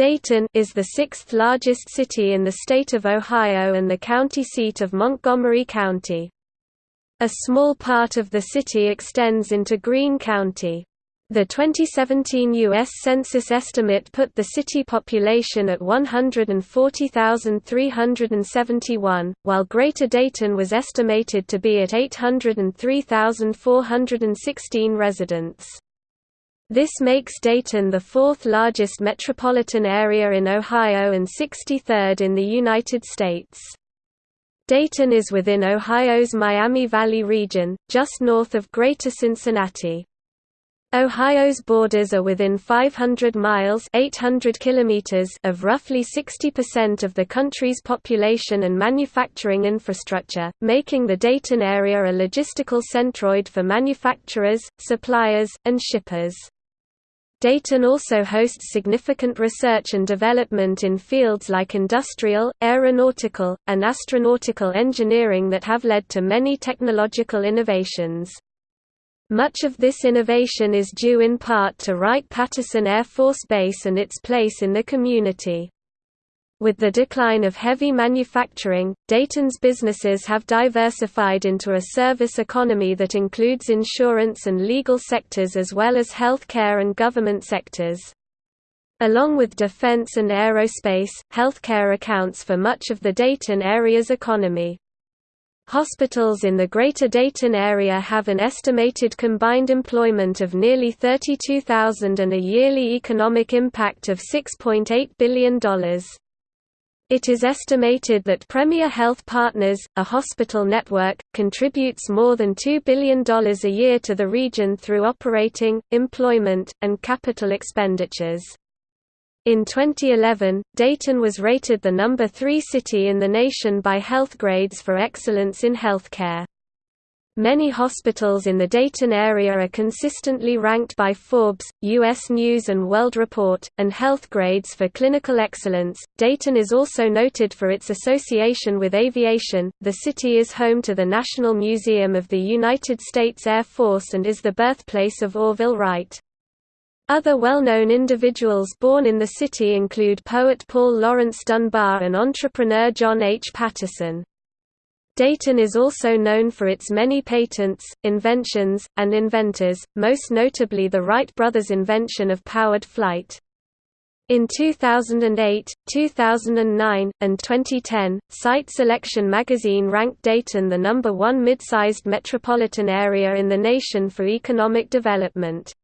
Dayton is the sixth largest city in the state of Ohio and the county seat of Montgomery County. A small part of the city extends into Greene County. The 2017 U.S. Census estimate put the city population at 140,371, while Greater Dayton was estimated to be at 803,416 residents. This makes Dayton the fourth largest metropolitan area in Ohio and 63rd in the United States. Dayton is within Ohio's Miami Valley region, just north of Greater Cincinnati. Ohio's borders are within 500 miles 800 kilometers of roughly 60% of the country's population and manufacturing infrastructure, making the Dayton area a logistical centroid for manufacturers, suppliers, and shippers. Dayton also hosts significant research and development in fields like industrial, aeronautical, and astronautical engineering that have led to many technological innovations. Much of this innovation is due in part to Wright-Patterson Air Force Base and its place in the community. With the decline of heavy manufacturing, Dayton's businesses have diversified into a service economy that includes insurance and legal sectors as well as healthcare and government sectors. Along with defense and aerospace, healthcare accounts for much of the Dayton area's economy. Hospitals in the Greater Dayton area have an estimated combined employment of nearly 32,000 and a yearly economic impact of $6.8 billion. It is estimated that Premier Health Partners, a hospital network, contributes more than $2 billion a year to the region through operating, employment, and capital expenditures. In 2011, Dayton was rated the number 3 city in the nation by Healthgrades for excellence in healthcare. Many hospitals in the Dayton area are consistently ranked by Forbes, U.S. News and World Report, and Healthgrades for clinical excellence. Dayton is also noted for its association with aviation. The city is home to the National Museum of the United States Air Force and is the birthplace of Orville Wright. Other well-known individuals born in the city include poet Paul Laurence Dunbar and entrepreneur John H. Patterson. Dayton is also known for its many patents, inventions, and inventors, most notably the Wright brothers' invention of powered flight. In 2008, 2009, and 2010, Site Selection magazine ranked Dayton the number one mid-sized metropolitan area in the nation for economic development.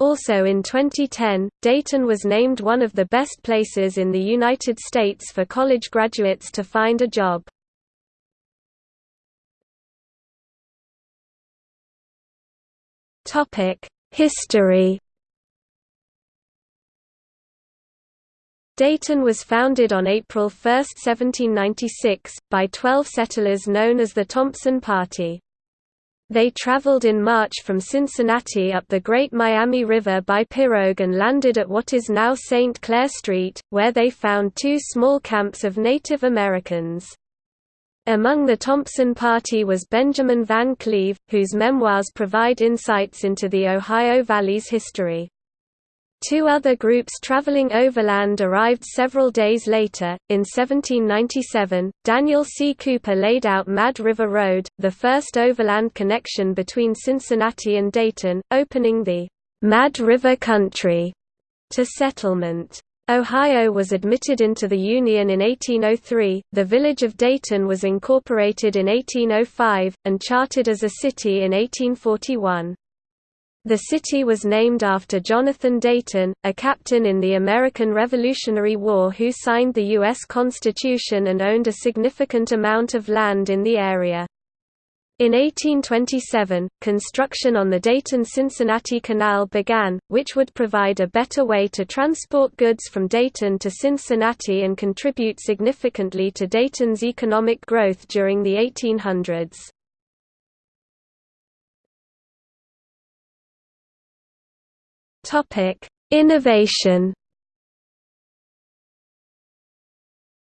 Also in 2010, Dayton was named one of the best places in the United States for college graduates to find a job. History Dayton was founded on April 1, 1796, by twelve settlers known as the Thompson Party. They traveled in March from Cincinnati up the Great Miami River by pirogue and landed at what is now St. Clair Street, where they found two small camps of Native Americans. Among the Thompson party was Benjamin Van Cleve, whose memoirs provide insights into the Ohio Valley's history. Two other groups traveling overland arrived several days later. In 1797, Daniel C. Cooper laid out Mad River Road, the first overland connection between Cincinnati and Dayton, opening the Mad River Country to settlement. Ohio was admitted into the Union in 1803, the village of Dayton was incorporated in 1805, and chartered as a city in 1841. The city was named after Jonathan Dayton, a captain in the American Revolutionary War who signed the U.S. Constitution and owned a significant amount of land in the area. In 1827, construction on the Dayton-Cincinnati Canal began, which would provide a better way to transport goods from Dayton to Cincinnati and contribute significantly to Dayton's economic growth during the 1800s. Innovation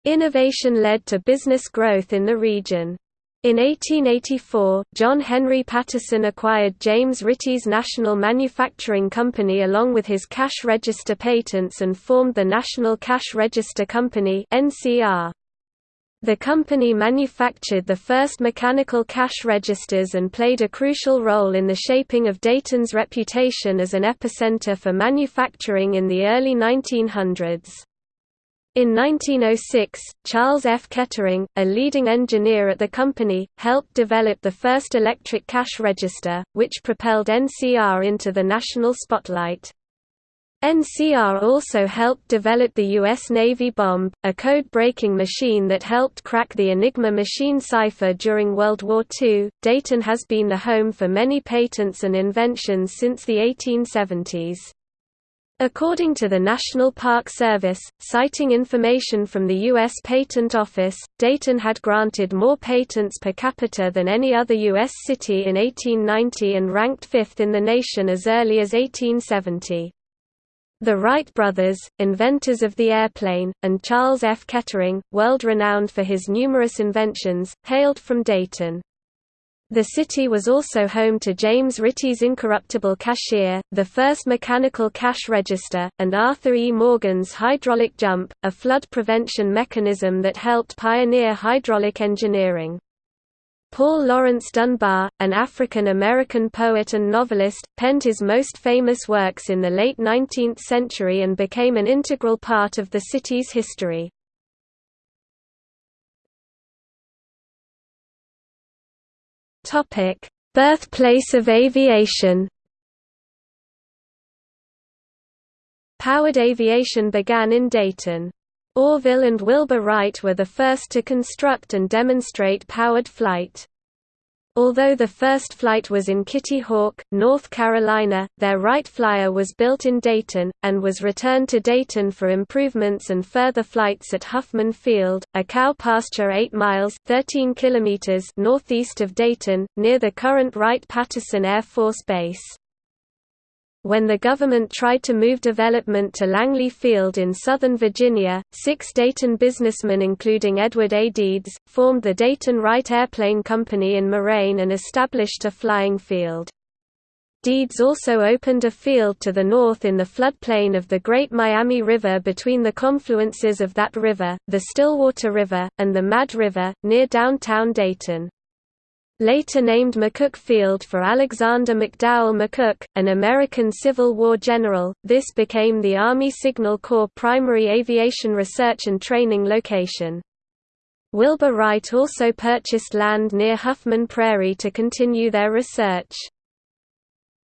Innovation led to business growth in the region. In 1884, John Henry Patterson acquired James Ritty's National Manufacturing Company along with his cash register patents and formed the National Cash Register Company. The company manufactured the first mechanical cash registers and played a crucial role in the shaping of Dayton's reputation as an epicenter for manufacturing in the early 1900s. In 1906, Charles F. Kettering, a leading engineer at the company, helped develop the first electric cash register, which propelled NCR into the national spotlight. NCR also helped develop the U.S. Navy bombe, a code-breaking machine that helped crack the Enigma machine cipher during World War II. Dayton has been the home for many patents and inventions since the 1870s. According to the National Park Service, citing information from the U.S. Patent Office, Dayton had granted more patents per capita than any other U.S. city in 1890 and ranked fifth in the nation as early as 1870. The Wright brothers, inventors of the airplane, and Charles F. Kettering, world-renowned for his numerous inventions, hailed from Dayton. The city was also home to James Ritty's incorruptible cashier, the first mechanical cash register, and Arthur E. Morgan's hydraulic jump, a flood prevention mechanism that helped pioneer hydraulic engineering. Paul Laurence Dunbar, an African-American poet and novelist, penned his most famous works in the late 19th century and became an integral part of the city's history. Birthplace of aviation Powered aviation began in Dayton. Orville and Wilbur Wright were the first to construct and demonstrate powered flight. Although the first flight was in Kitty Hawk, North Carolina, their Wright Flyer was built in Dayton, and was returned to Dayton for improvements and further flights at Huffman Field, a cow pasture 8 miles 13 kilometers northeast of Dayton, near the current Wright-Patterson Air Force Base. When the government tried to move development to Langley Field in Southern Virginia, six Dayton businessmen including Edward A. Deeds, formed the Dayton Wright Airplane Company in Moraine and established a flying field. Deeds also opened a field to the north in the floodplain of the Great Miami River between the confluences of that river, the Stillwater River, and the Mad River, near downtown Dayton later named McCook Field for Alexander McDowell McCook, an American Civil War general. This became the Army Signal Corps primary aviation research and training location. Wilbur Wright also purchased land near Huffman Prairie to continue their research.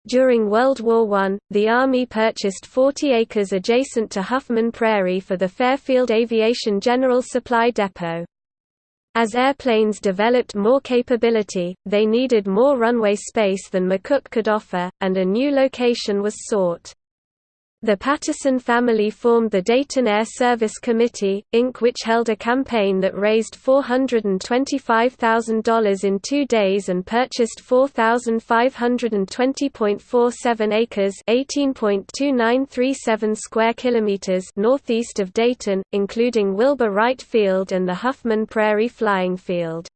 During World War I, the Army purchased 40 acres adjacent to Huffman Prairie for the Fairfield Aviation General Supply Depot. As airplanes developed more capability, they needed more runway space than McCook could offer, and a new location was sought. The Patterson family formed the Dayton Air Service Committee, Inc. which held a campaign that raised $425,000 in two days and purchased 4,520.47 acres (18.2937 square kilometers) northeast of Dayton, including Wilbur Wright Field and the Huffman Prairie Flying Field.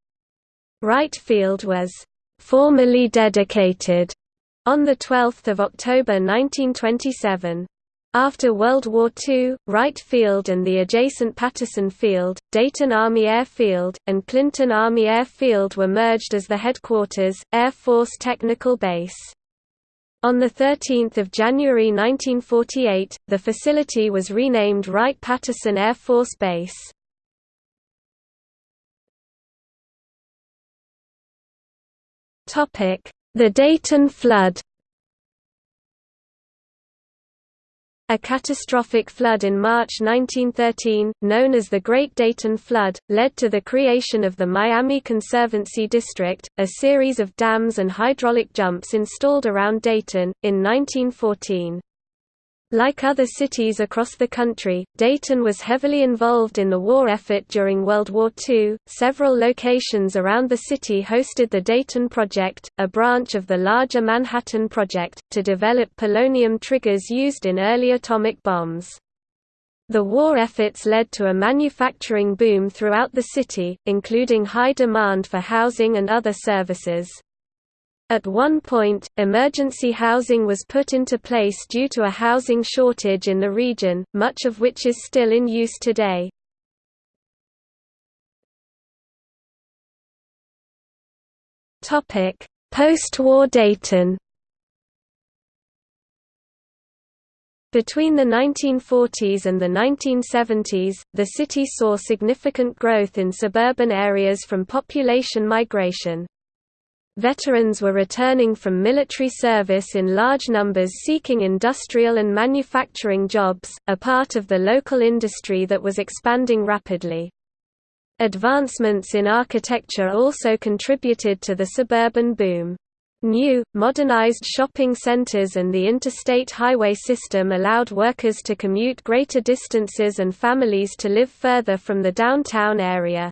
Wright Field was formally dedicated on 12 October 1927. After World War II, Wright Field and the adjacent Patterson Field, Dayton Army Air Field, and Clinton Army Air Field were merged as the headquarters, Air Force Technical Base. On 13 January 1948, the facility was renamed Wright-Patterson Air Force Base. The Dayton flood A catastrophic flood in March 1913, known as the Great Dayton Flood, led to the creation of the Miami Conservancy District, a series of dams and hydraulic jumps installed around Dayton, in 1914. Like other cities across the country, Dayton was heavily involved in the war effort during World War II. Several locations around the city hosted the Dayton Project, a branch of the larger Manhattan Project, to develop polonium triggers used in early atomic bombs. The war efforts led to a manufacturing boom throughout the city, including high demand for housing and other services. At one point, emergency housing was put into place due to a housing shortage in the region, much of which is still in use today. Post-war Dayton Between the 1940s and the 1970s, the city saw significant growth in suburban areas from population migration. Veterans were returning from military service in large numbers seeking industrial and manufacturing jobs, a part of the local industry that was expanding rapidly. Advancements in architecture also contributed to the suburban boom. New, modernized shopping centers and the interstate highway system allowed workers to commute greater distances and families to live further from the downtown area.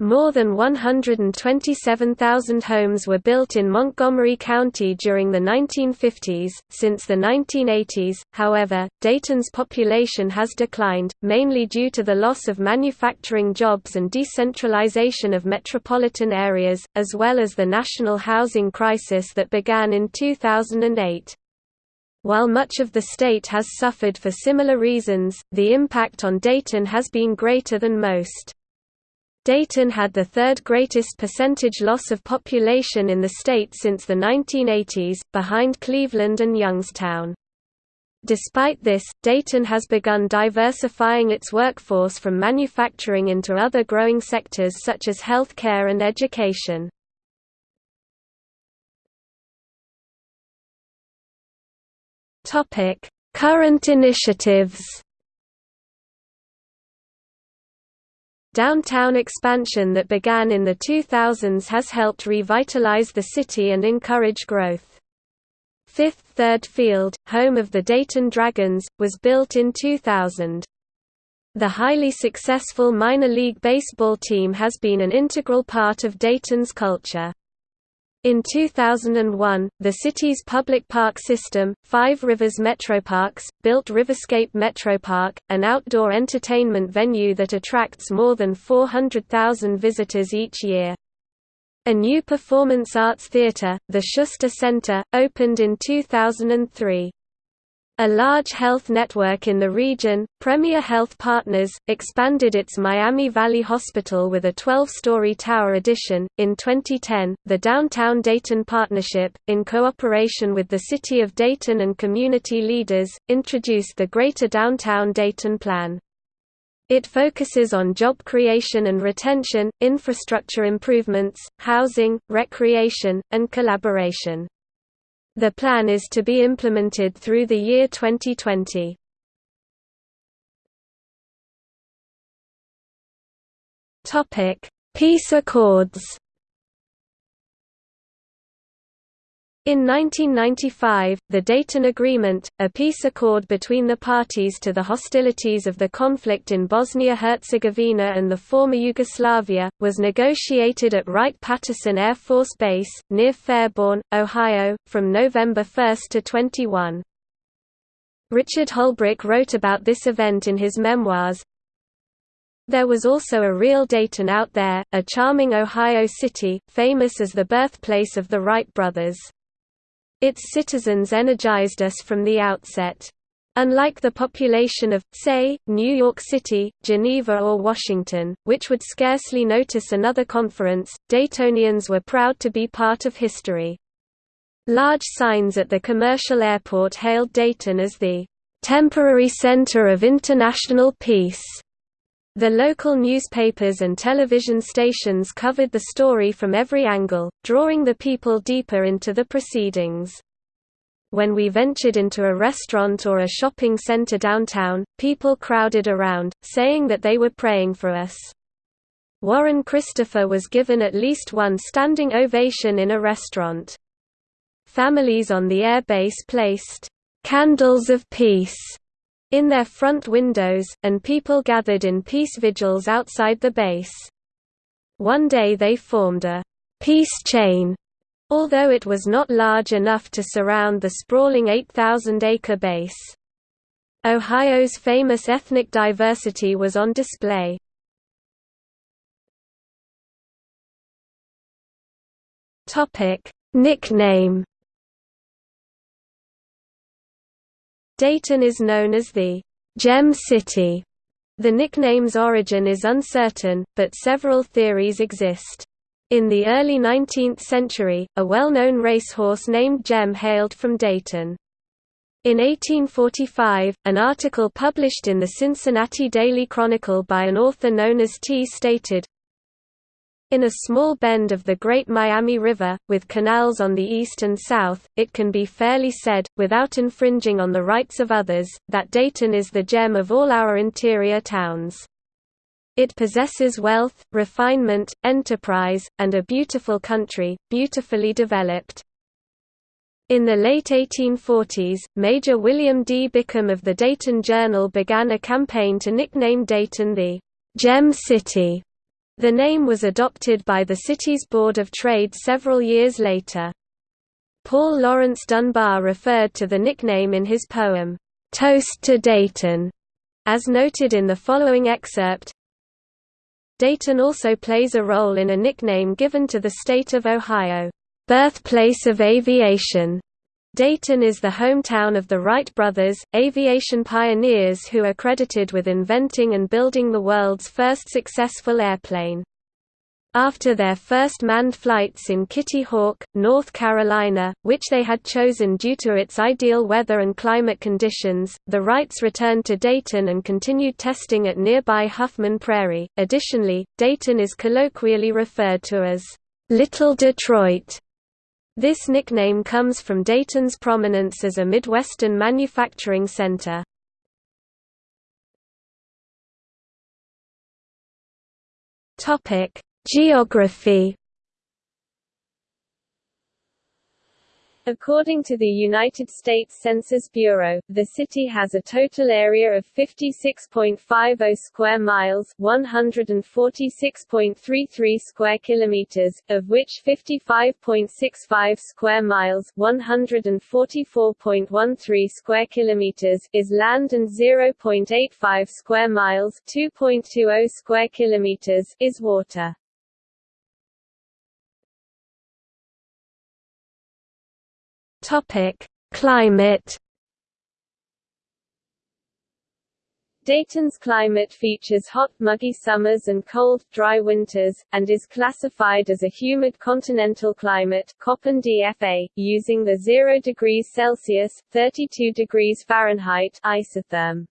More than 127,000 homes were built in Montgomery County during the 1950s. Since the 1980s, however, Dayton's population has declined, mainly due to the loss of manufacturing jobs and decentralization of metropolitan areas, as well as the national housing crisis that began in 2008. While much of the state has suffered for similar reasons, the impact on Dayton has been greater than most. Dayton had the third greatest percentage loss of population in the state since the 1980s, behind Cleveland and Youngstown. Despite this, Dayton has begun diversifying its workforce from manufacturing into other growing sectors such as health care and education. Current initiatives Downtown expansion that began in the 2000s has helped revitalize the city and encourage growth. Fifth Third Field, home of the Dayton Dragons, was built in 2000. The highly successful minor league baseball team has been an integral part of Dayton's culture. In 2001, the city's public park system, Five Rivers Metroparks, built Riverscape Metropark, an outdoor entertainment venue that attracts more than 400,000 visitors each year. A new performance arts theater, the Schuster Center, opened in 2003. A large health network in the region, Premier Health Partners, expanded its Miami Valley Hospital with a 12-story tower addition. In 2010, the Downtown Dayton Partnership, in cooperation with the City of Dayton and community leaders, introduced the Greater Downtown Dayton Plan. It focuses on job creation and retention, infrastructure improvements, housing, recreation, and collaboration. The plan is to be implemented through the year 2020. Topic: Peace Accords In 1995, the Dayton Agreement, a peace accord between the parties to the hostilities of the conflict in Bosnia-Herzegovina and the former Yugoslavia, was negotiated at Wright-Patterson Air Force Base, near Fairborn, Ohio, from November 1 to 21. Richard Holbrooke wrote about this event in his memoirs, there was also a real Dayton out there, a charming Ohio city, famous as the birthplace of the Wright brothers. Its citizens energized us from the outset. Unlike the population of, say, New York City, Geneva or Washington, which would scarcely notice another conference, Daytonians were proud to be part of history. Large signs at the commercial airport hailed Dayton as the "...temporary center of international peace." The local newspapers and television stations covered the story from every angle, drawing the people deeper into the proceedings. When we ventured into a restaurant or a shopping center downtown, people crowded around, saying that they were praying for us. Warren Christopher was given at least one standing ovation in a restaurant. Families on the air base placed, "...candles of peace." In their front windows, and people gathered in peace vigils outside the base. One day they formed a peace chain, although it was not large enough to surround the sprawling 8,000-acre base. Ohio's famous ethnic diversity was on display. Nickname Dayton is known as the Gem City. The nickname's origin is uncertain, but several theories exist. In the early 19th century, a well-known racehorse named Gem hailed from Dayton. In 1845, an article published in the Cincinnati Daily Chronicle by an author known as T stated, in a small bend of the Great Miami River, with canals on the east and south, it can be fairly said, without infringing on the rights of others, that Dayton is the gem of all our interior towns. It possesses wealth, refinement, enterprise, and a beautiful country, beautifully developed. In the late 1840s, Major William D. Bickham of the Dayton Journal began a campaign to nickname Dayton the Gem City. The name was adopted by the city's Board of Trade several years later. Paul Laurence Dunbar referred to the nickname in his poem, Toast to Dayton, as noted in the following excerpt. Dayton also plays a role in a nickname given to the state of Ohio birthplace of aviation. Dayton is the hometown of the Wright brothers, aviation pioneers who are credited with inventing and building the world's first successful airplane. After their first manned flights in Kitty Hawk, North Carolina, which they had chosen due to its ideal weather and climate conditions, the Wrights returned to Dayton and continued testing at nearby Huffman Prairie. Additionally, Dayton is colloquially referred to as Little Detroit this nickname comes from Dayton's prominence as a Midwestern manufacturing center. Geography According to the United States Census Bureau, the city has a total area of 56.50 square miles, 146.33 square kilometers, of which 55.65 square miles, 144.13 square kilometers is land and 0.85 square miles, 2.20 square kilometers is water. Topic: Climate Dayton's climate features hot, muggy summers and cold, dry winters, and is classified as a humid continental climate Köppen DFA, using the 0 degrees Celsius, 32 degrees Fahrenheit isotherm.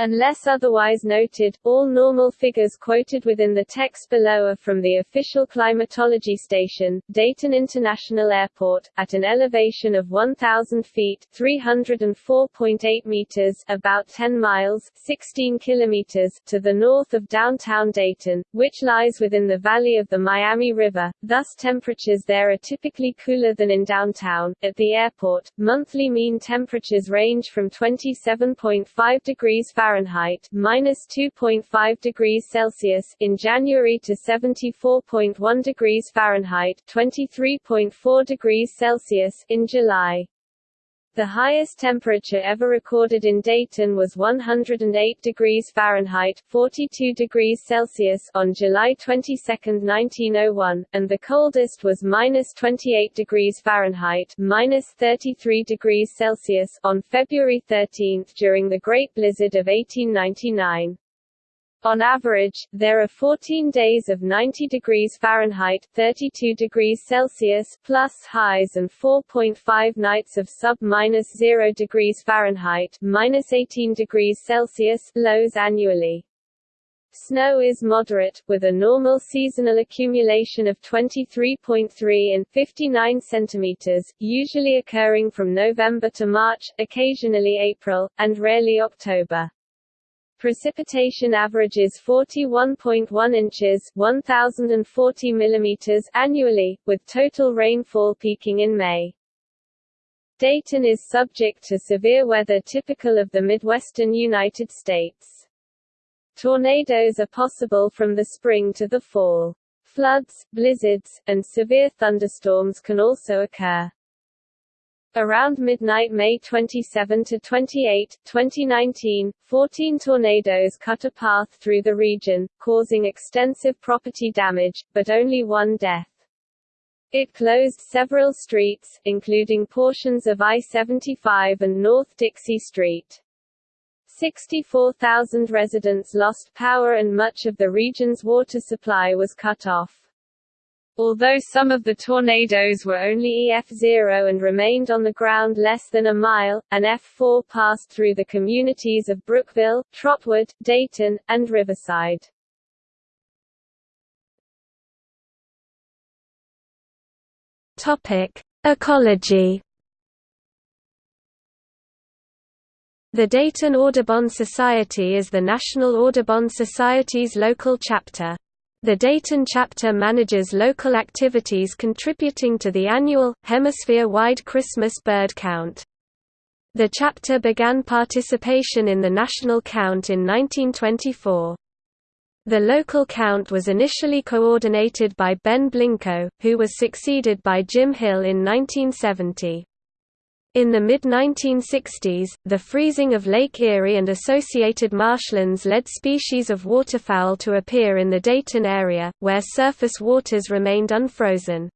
Unless otherwise noted, all normal figures quoted within the text below are from the official climatology station, Dayton International Airport, at an elevation of 1,000 feet 304.8 meters about 10 miles 16 kilometers to the north of downtown Dayton, which lies within the valley of the Miami River, thus temperatures there are typically cooler than in downtown. At the airport, monthly mean temperatures range from 27.5 degrees Fahrenheit Fahrenheit minus 2.5 degrees Celsius in January to 74.1 degrees Fahrenheit 23.4 degrees Celsius in July. The highest temperature ever recorded in Dayton was 108 degrees Fahrenheit 42 degrees Celsius on July 22, 1901, and the coldest was minus 28 degrees Fahrenheit minus 33 degrees Celsius on February 13 during the Great Blizzard of 1899. On average, there are 14 days of 90 degrees Fahrenheit 32 degrees Celsius plus highs and 4.5 nights of sub-minus 0 degrees Fahrenheit minus 18 degrees Celsius lows annually. Snow is moderate, with a normal seasonal accumulation of 23.3 and 59 centimeters, usually occurring from November to March, occasionally April, and rarely October. Precipitation averages 41.1 inches 1040 mm annually, with total rainfall peaking in May. Dayton is subject to severe weather typical of the Midwestern United States. Tornadoes are possible from the spring to the fall. Floods, blizzards, and severe thunderstorms can also occur. Around midnight May 27 to 28, 2019, 14 tornadoes cut a path through the region, causing extensive property damage, but only one death. It closed several streets, including portions of I-75 and North Dixie Street. 64,000 residents lost power and much of the region's water supply was cut off. Although some of the tornadoes were only EF0 and remained on the ground less than a mile, an F4 passed through the communities of Brookville, Trotwood, Dayton, and Riverside. Topic: Ecology. The Dayton Audubon Society is the National Audubon Society's local chapter. The Dayton chapter manages local activities contributing to the annual, hemisphere-wide Christmas bird count. The chapter began participation in the national count in 1924. The local count was initially coordinated by Ben Blincoe, who was succeeded by Jim Hill in 1970. In the mid-1960s, the freezing of Lake Erie and associated marshlands led species of waterfowl to appear in the Dayton area, where surface waters remained unfrozen.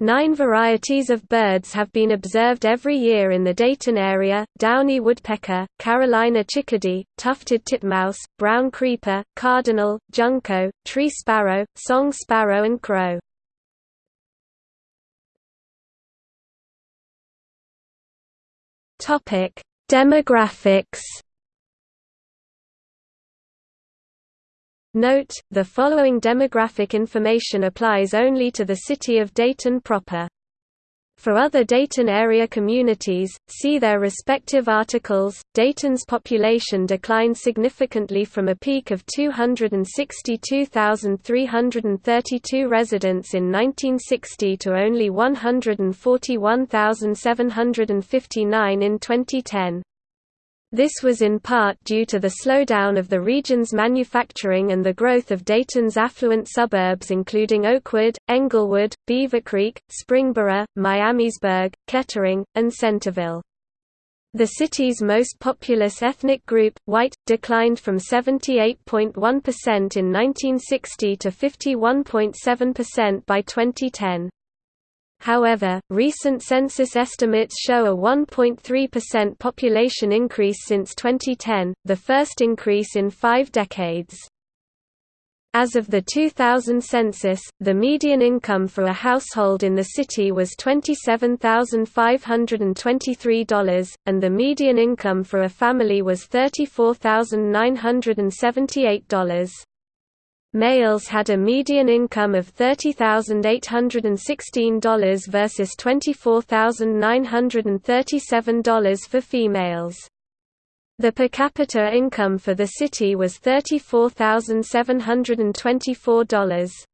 Nine varieties of birds have been observed every year in the Dayton area, downy woodpecker, Carolina chickadee, tufted titmouse, brown creeper, cardinal, junco, tree sparrow, song sparrow and crow. Topic: Demographics. Note, the following demographic information applies only to the city of Dayton proper. For other Dayton area communities, see their respective articles. Dayton's population declined significantly from a peak of 262,332 residents in 1960 to only 141,759 in 2010. This was in part due to the slowdown of the region's manufacturing and the growth of Dayton's affluent suburbs including Oakwood, Englewood, Beavercreek, Springboro, Miamisburg, Kettering, and Centerville. The city's most populous ethnic group, white, declined from 78.1% in 1960 to 51.7% by 2010. However, recent census estimates show a 1.3% population increase since 2010, the first increase in five decades. As of the 2000 census, the median income for a household in the city was $27,523, and the median income for a family was $34,978. Males had a median income of $30,816 versus $24,937 for females. The per capita income for the city was $34,724.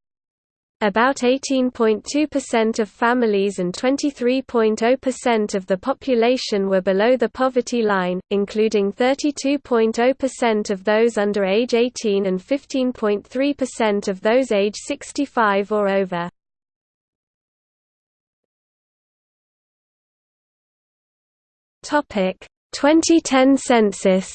About 18.2% of families and 23.0% of the population were below the poverty line, including 32.0% of those under age 18 and 15.3% of those age 65 or over. Topic: 2010 census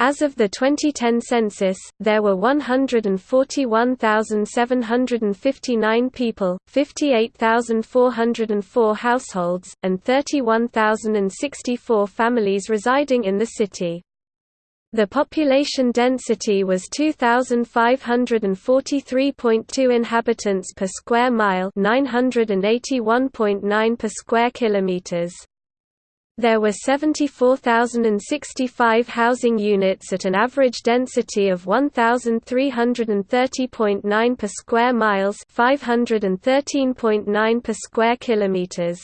As of the 2010 census, there were 141,759 people, 58,404 households, and 31,064 families residing in the city. The population density was 2543.2 inhabitants per square mile, 981.9 per square kilometers. There were 74,065 housing units at an average density of 1,330.9 per square miles 513.9 per square kilometers.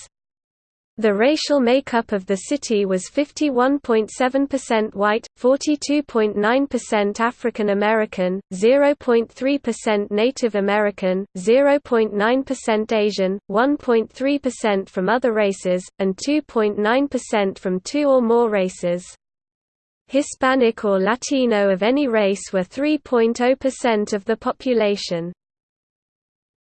The racial makeup of the city was 51.7% white, 42.9% African American, 0.3% Native American, 0.9% Asian, 1.3% from other races, and 2.9% from two or more races. Hispanic or Latino of any race were 3.0% of the population.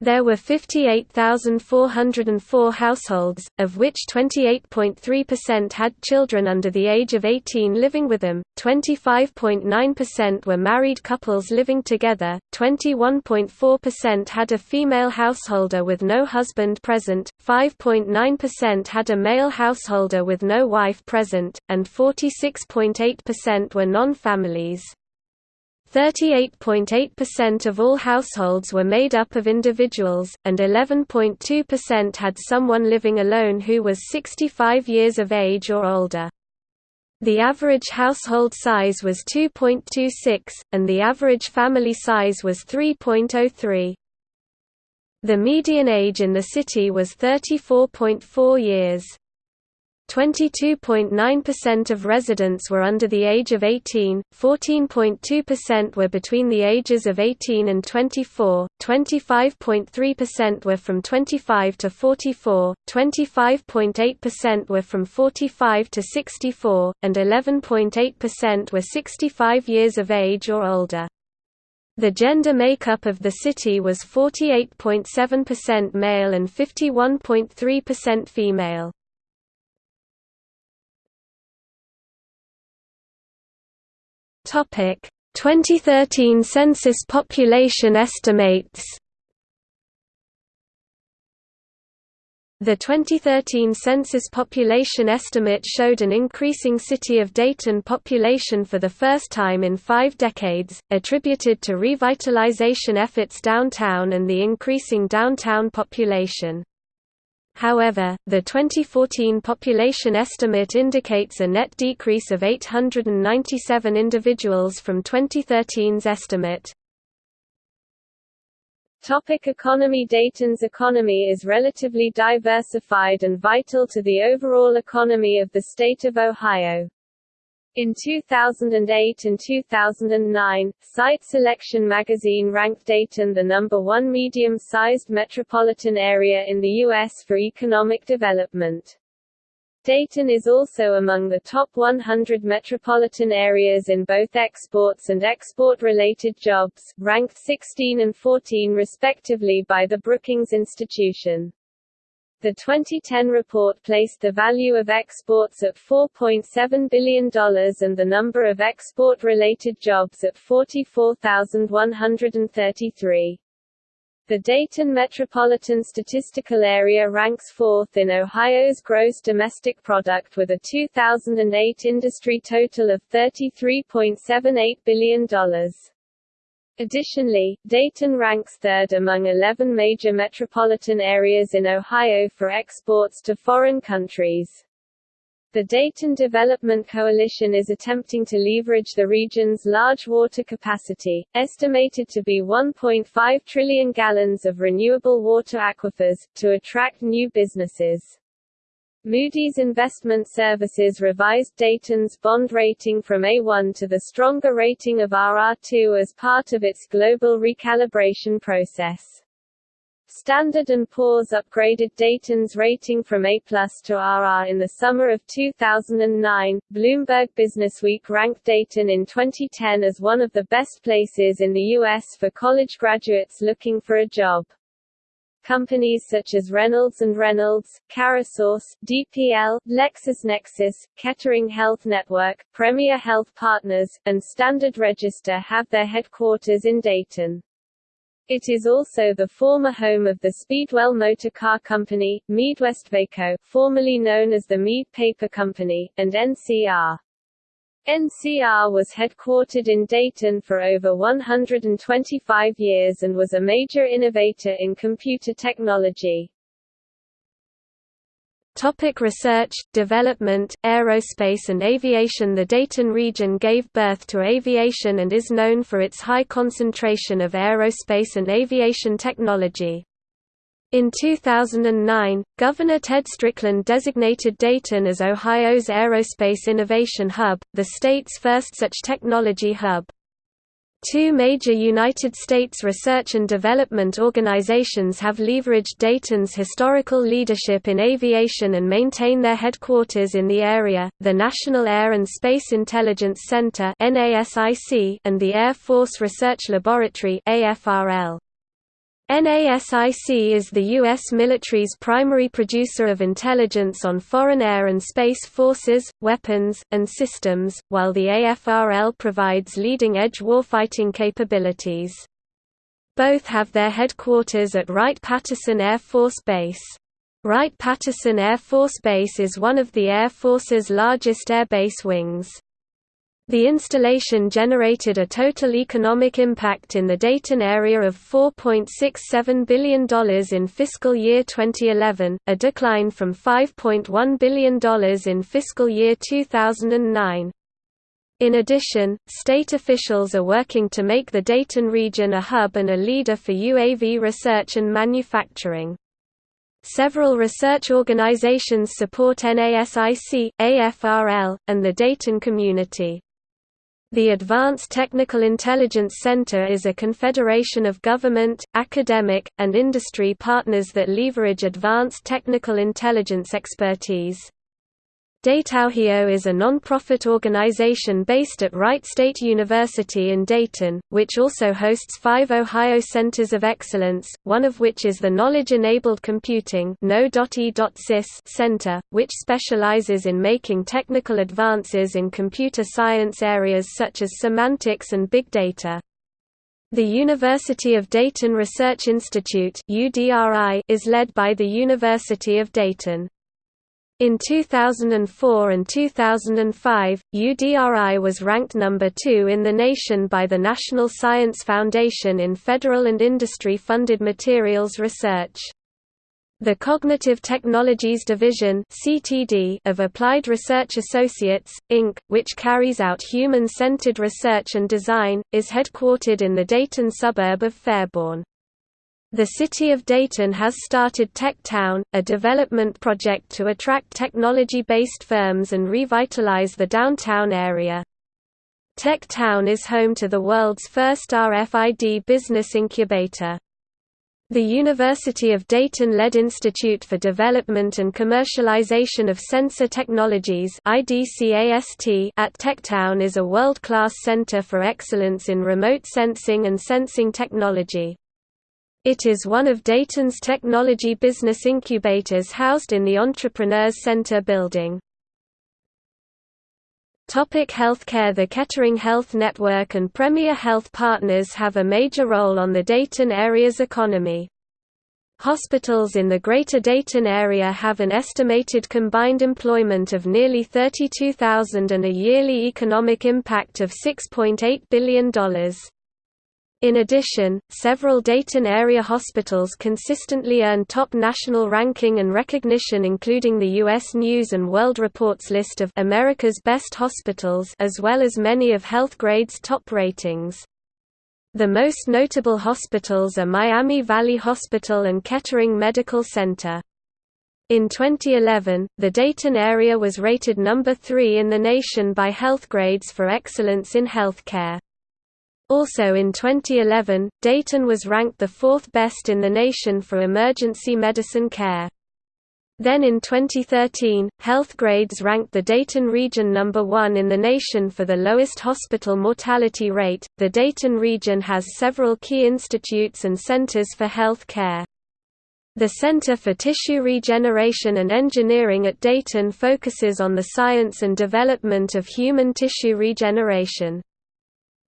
There were 58,404 households, of which 28.3% had children under the age of 18 living with them, 25.9% were married couples living together, 21.4% had a female householder with no husband present, 5.9% had a male householder with no wife present, and 46.8% were non-families. 38.8% of all households were made up of individuals, and 11.2% had someone living alone who was 65 years of age or older. The average household size was 2.26, and the average family size was 3.03. The median age in the city was 34.4 years. 22.9% of residents were under the age of 18, 14.2% were between the ages of 18 and 24, 25.3% were from 25 to 44, 25.8% were from 45 to 64, and 11.8% were 65 years of age or older. The gender makeup of the city was 48.7% male and 51.3% female. Topic 2013 census population estimates The 2013 census population estimate showed an increasing City of Dayton population for the first time in five decades, attributed to revitalization efforts downtown and the increasing downtown population. However, the 2014 population estimate indicates a net decrease of 897 individuals from 2013's estimate. Topic economy Dayton's economy is relatively diversified and vital to the overall economy of the state of Ohio. In 2008 and 2009, Site Selection magazine ranked Dayton the number one medium-sized metropolitan area in the U.S. for economic development. Dayton is also among the top 100 metropolitan areas in both exports and export-related jobs, ranked 16 and 14 respectively by the Brookings Institution. The 2010 report placed the value of exports at $4.7 billion and the number of export-related jobs at 44,133. The Dayton Metropolitan Statistical Area ranks fourth in Ohio's gross domestic product with a 2008 industry total of $33.78 billion. Additionally, Dayton ranks third among 11 major metropolitan areas in Ohio for exports to foreign countries. The Dayton Development Coalition is attempting to leverage the region's large water capacity, estimated to be 1.5 trillion gallons of renewable water aquifers, to attract new businesses. Moody's Investment Services revised Dayton's bond rating from A1 to the stronger rating of RR2 as part of its global recalibration process. Standard & Poor's upgraded Dayton's rating from A+ to RR in the summer of 2009. Bloomberg Businessweek ranked Dayton in 2010 as one of the best places in the U.S. for college graduates looking for a job. Companies such as Reynolds & Reynolds, CareSource, DPL, LexisNexis, Kettering Health Network, Premier Health Partners, and Standard Register have their headquarters in Dayton. It is also the former home of the Speedwell Motor Car Company, Mead-Westvaco, formerly known as the Mead Paper Company, and NCR. NCR was headquartered in Dayton for over 125 years and was a major innovator in computer technology. Topic research, development, aerospace and aviation The Dayton region gave birth to aviation and is known for its high concentration of aerospace and aviation technology. In 2009, Governor Ted Strickland designated Dayton as Ohio's Aerospace Innovation Hub, the state's first such technology hub. Two major United States research and development organizations have leveraged Dayton's historical leadership in aviation and maintain their headquarters in the area, the National Air and Space Intelligence Center and the Air Force Research Laboratory AFRL. NASIC is the U.S. military's primary producer of intelligence on foreign air and space forces, weapons, and systems, while the AFRL provides leading-edge warfighting capabilities. Both have their headquarters at Wright-Patterson Air Force Base. Wright-Patterson Air Force Base is one of the Air Force's largest airbase wings. The installation generated a total economic impact in the Dayton area of $4.67 billion in fiscal year 2011, a decline from $5.1 billion in fiscal year 2009. In addition, state officials are working to make the Dayton region a hub and a leader for UAV research and manufacturing. Several research organizations support NASIC, AFRL, and the Dayton community. The Advanced Technical Intelligence Center is a confederation of government, academic, and industry partners that leverage advanced technical intelligence expertise. DataOhio is a non-profit organization based at Wright State University in Dayton, which also hosts five Ohio Centers of Excellence, one of which is the Knowledge-Enabled Computing Center, which specializes in making technical advances in computer science areas such as semantics and big data. The University of Dayton Research Institute is led by the University of Dayton. In 2004 and 2005, UDRI was ranked number 2 in the nation by the National Science Foundation in federal and industry-funded materials research. The Cognitive Technologies Division of Applied Research Associates, Inc., which carries out human-centered research and design, is headquartered in the Dayton suburb of Fairborn. The City of Dayton has started Tech Town, a development project to attract technology-based firms and revitalize the downtown area. Tech Town is home to the world's first RFID business incubator. The University of Dayton-led Institute for Development and Commercialization of Sensor Technologies IDCAST at Techtown is a world-class center for excellence in remote sensing and sensing technology. It is one of Dayton's technology business incubators housed in the Entrepreneurs Center building. Topic healthcare The Kettering Health Network and Premier Health Partners have a major role on the Dayton area's economy. Hospitals in the Greater Dayton area have an estimated combined employment of nearly 32,000 and a yearly economic impact of $6.8 billion. In addition, several Dayton area hospitals consistently earn top national ranking and recognition including the U.S. News & World Report's list of America's Best Hospitals as well as many of HealthGrade's top ratings. The most notable hospitals are Miami Valley Hospital and Kettering Medical Center. In 2011, the Dayton area was rated number 3 in the nation by HealthGrades for excellence in healthcare. Also in 2011, Dayton was ranked the fourth best in the nation for emergency medicine care. Then in 2013, HealthGrades ranked the Dayton region number 1 in the nation for the lowest hospital mortality rate. The Dayton region has several key institutes and centers for health care. The Center for Tissue Regeneration and Engineering at Dayton focuses on the science and development of human tissue regeneration.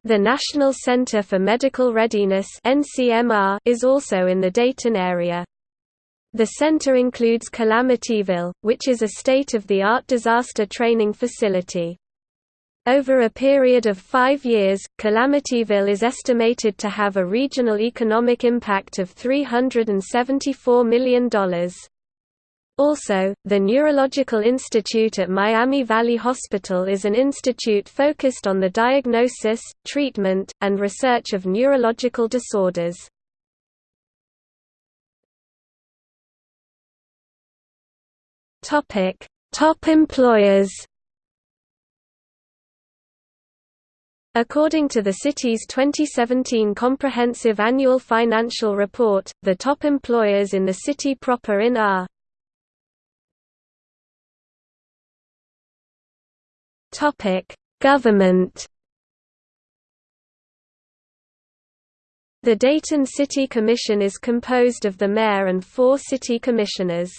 The National Center for Medical Readiness is also in the Dayton area. The center includes Calamityville, which is a state-of-the-art disaster training facility. Over a period of five years, Calamityville is estimated to have a regional economic impact of $374 million. Also, the Neurological Institute at Miami Valley Hospital is an institute focused on the diagnosis, treatment, and research of neurological disorders. Top employers. According to the city's 2017 Comprehensive Annual Financial Report, the top employers in the city proper in are Government. The Dayton City Commission is composed of the mayor and four city commissioners.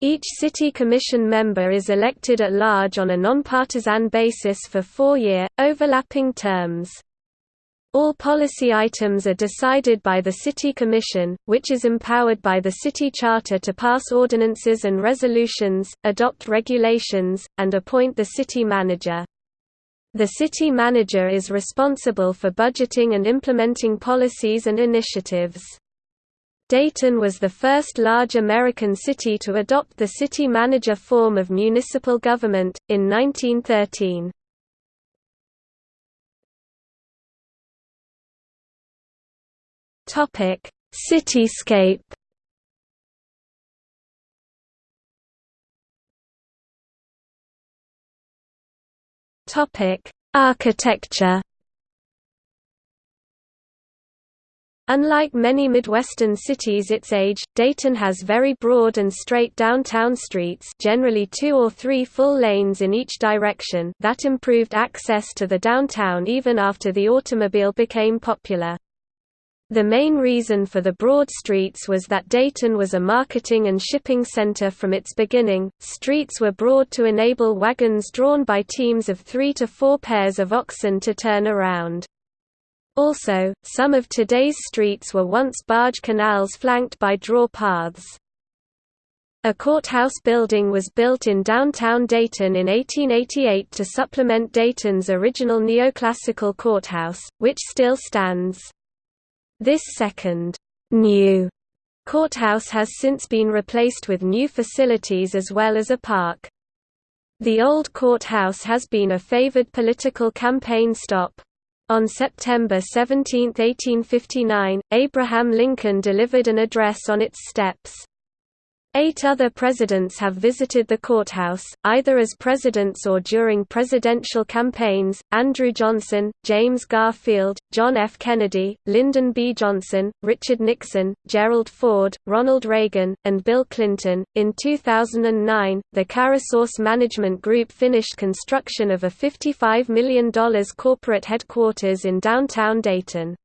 Each city commission member is elected at large on a nonpartisan basis for four-year, overlapping terms. All policy items are decided by the City Commission, which is empowered by the city charter to pass ordinances and resolutions, adopt regulations, and appoint the city manager. The city manager is responsible for budgeting and implementing policies and initiatives. Dayton was the first large American city to adopt the city manager form of municipal government, in 1913. Cityscape Topic: Architecture. Unlike many Midwestern cities its age, Dayton has very broad and straight downtown streets generally two or three full lanes in each direction that improved access to the downtown even after the automobile became popular. The main reason for the broad streets was that Dayton was a marketing and shipping center from its beginning. Streets were broad to enable wagons drawn by teams of three to four pairs of oxen to turn around. Also, some of today's streets were once barge canals flanked by draw paths. A courthouse building was built in downtown Dayton in 1888 to supplement Dayton's original neoclassical courthouse, which still stands. This second, new courthouse has since been replaced with new facilities as well as a park. The old courthouse has been a favored political campaign stop. On September 17, 1859, Abraham Lincoln delivered an address on its steps. Eight other presidents have visited the courthouse, either as presidents or during presidential campaigns, Andrew Johnson, James Garfield, John F. Kennedy, Lyndon B. Johnson, Richard Nixon, Gerald Ford, Ronald Reagan, and Bill Clinton. In 2009, the CareSource Management Group finished construction of a $55 million corporate headquarters in downtown Dayton.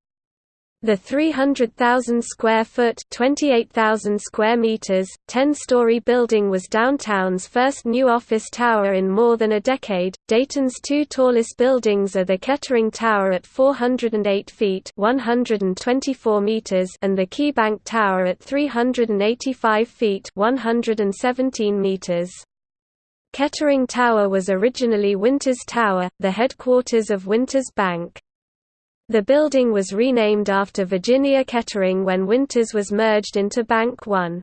The 300,000 square foot, 28,000 square meters, 10-story building was downtown's first new office tower in more than a decade. Dayton's two tallest buildings are the Kettering Tower at 408 feet, 124 meters, and the KeyBank Tower at 385 feet, 117 meters. Kettering Tower was originally Winters Tower, the headquarters of Winters Bank. The building was renamed after Virginia Kettering when Winters was merged into Bank One.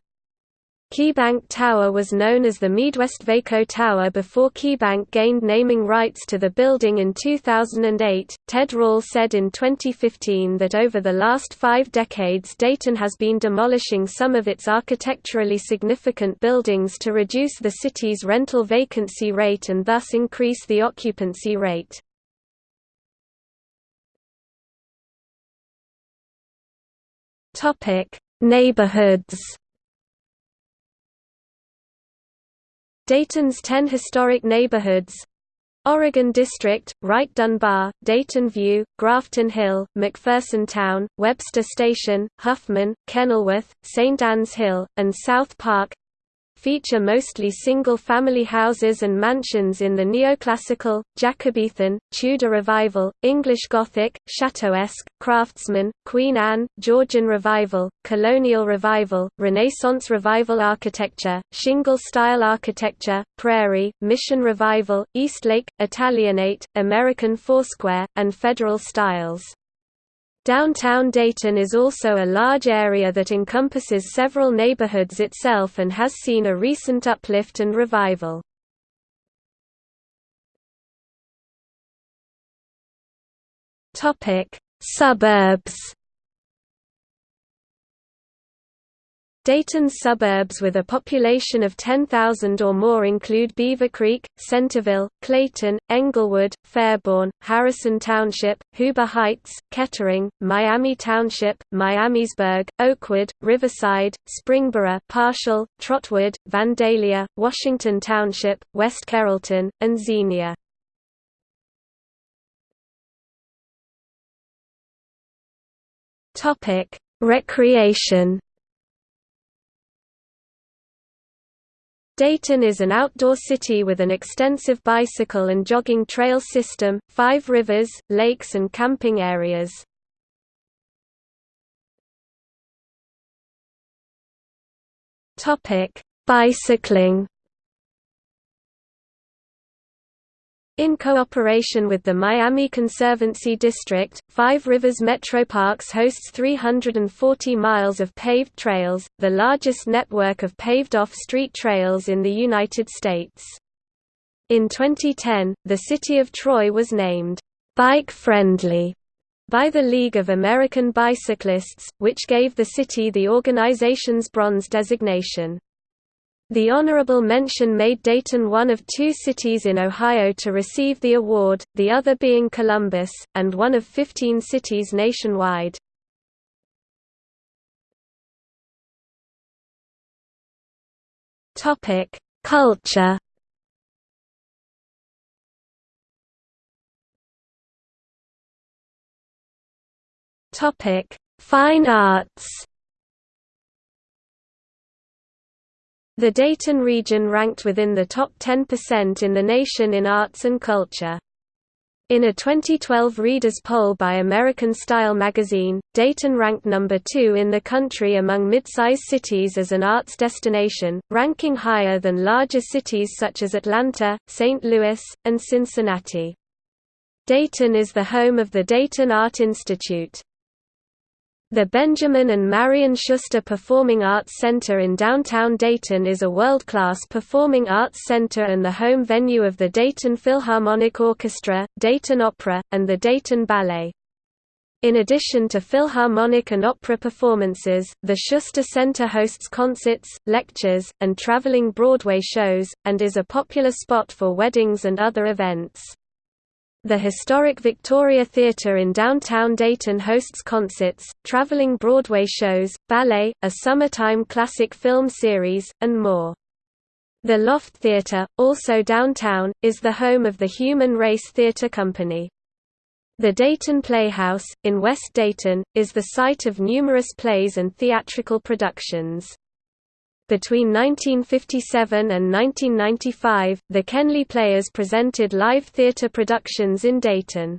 KeyBank Tower was known as the MeadWestvaco Tower before KeyBank gained naming rights to the building in 2008. Ted Rall said in 2015 that over the last five decades Dayton has been demolishing some of its architecturally significant buildings to reduce the city's rental vacancy rate and thus increase the occupancy rate. Topic: Neighborhoods. Dayton's 10 historic neighborhoods Oregon District, Wright Dunbar, Dayton View, Grafton Hill, McPherson Town, Webster Station, Huffman, Kenilworth, St. Anne's Hill, and South Park feature mostly single-family houses and mansions in the neoclassical, Jacobean, Tudor Revival, English Gothic, Chateauesque, Craftsman, Queen Anne, Georgian Revival, Colonial Revival, Renaissance Revival architecture, Shingle-style architecture, Prairie, Mission Revival, Eastlake, Italianate, American Foursquare, and Federal styles. Downtown Dayton is also a large area that encompasses several neighborhoods itself and has seen a recent uplift and revival. Suburbs Dayton's suburbs with a population of 10,000 or more include Beavercreek, Centerville, Clayton, Englewood, Fairborn, Harrison Township, Huber Heights, Kettering, Miami Township, Miamisburg, Oakwood, Riverside, Springboro, Parshall, Trotwood, Vandalia, Washington Township, West Carrollton, and Xenia. Recreation. Dayton is an outdoor city with an extensive bicycle and jogging trail system, five rivers, lakes and camping areas. Bicycling In cooperation with the Miami Conservancy District, Five Rivers Metro Parks hosts 340 miles of paved trails, the largest network of paved off-street trails in the United States. In 2010, the city of Troy was named, "'Bike Friendly' by the League of American Bicyclists, which gave the city the organization's bronze designation. The honorable mention made Dayton one of two cities in Ohio to receive the award, the other being Columbus, and one of 15 cities nationwide. Culture Fine arts The Dayton region ranked within the top 10% in the nation in arts and culture. In a 2012 readers poll by American Style magazine, Dayton ranked number 2 in the country among mid-size cities as an arts destination, ranking higher than larger cities such as Atlanta, St. Louis, and Cincinnati. Dayton is the home of the Dayton Art Institute. The Benjamin and Marian Schuster Performing Arts Center in downtown Dayton is a world-class performing arts center and the home venue of the Dayton Philharmonic Orchestra, Dayton Opera, and the Dayton Ballet. In addition to philharmonic and opera performances, the Schuster Center hosts concerts, lectures, and traveling Broadway shows, and is a popular spot for weddings and other events. The historic Victoria Theatre in downtown Dayton hosts concerts, traveling Broadway shows, ballet, a summertime classic film series, and more. The Loft Theatre, also downtown, is the home of the Human Race Theatre Company. The Dayton Playhouse, in West Dayton, is the site of numerous plays and theatrical productions. Between 1957 and 1995, the Kenley Players presented live theatre productions in Dayton.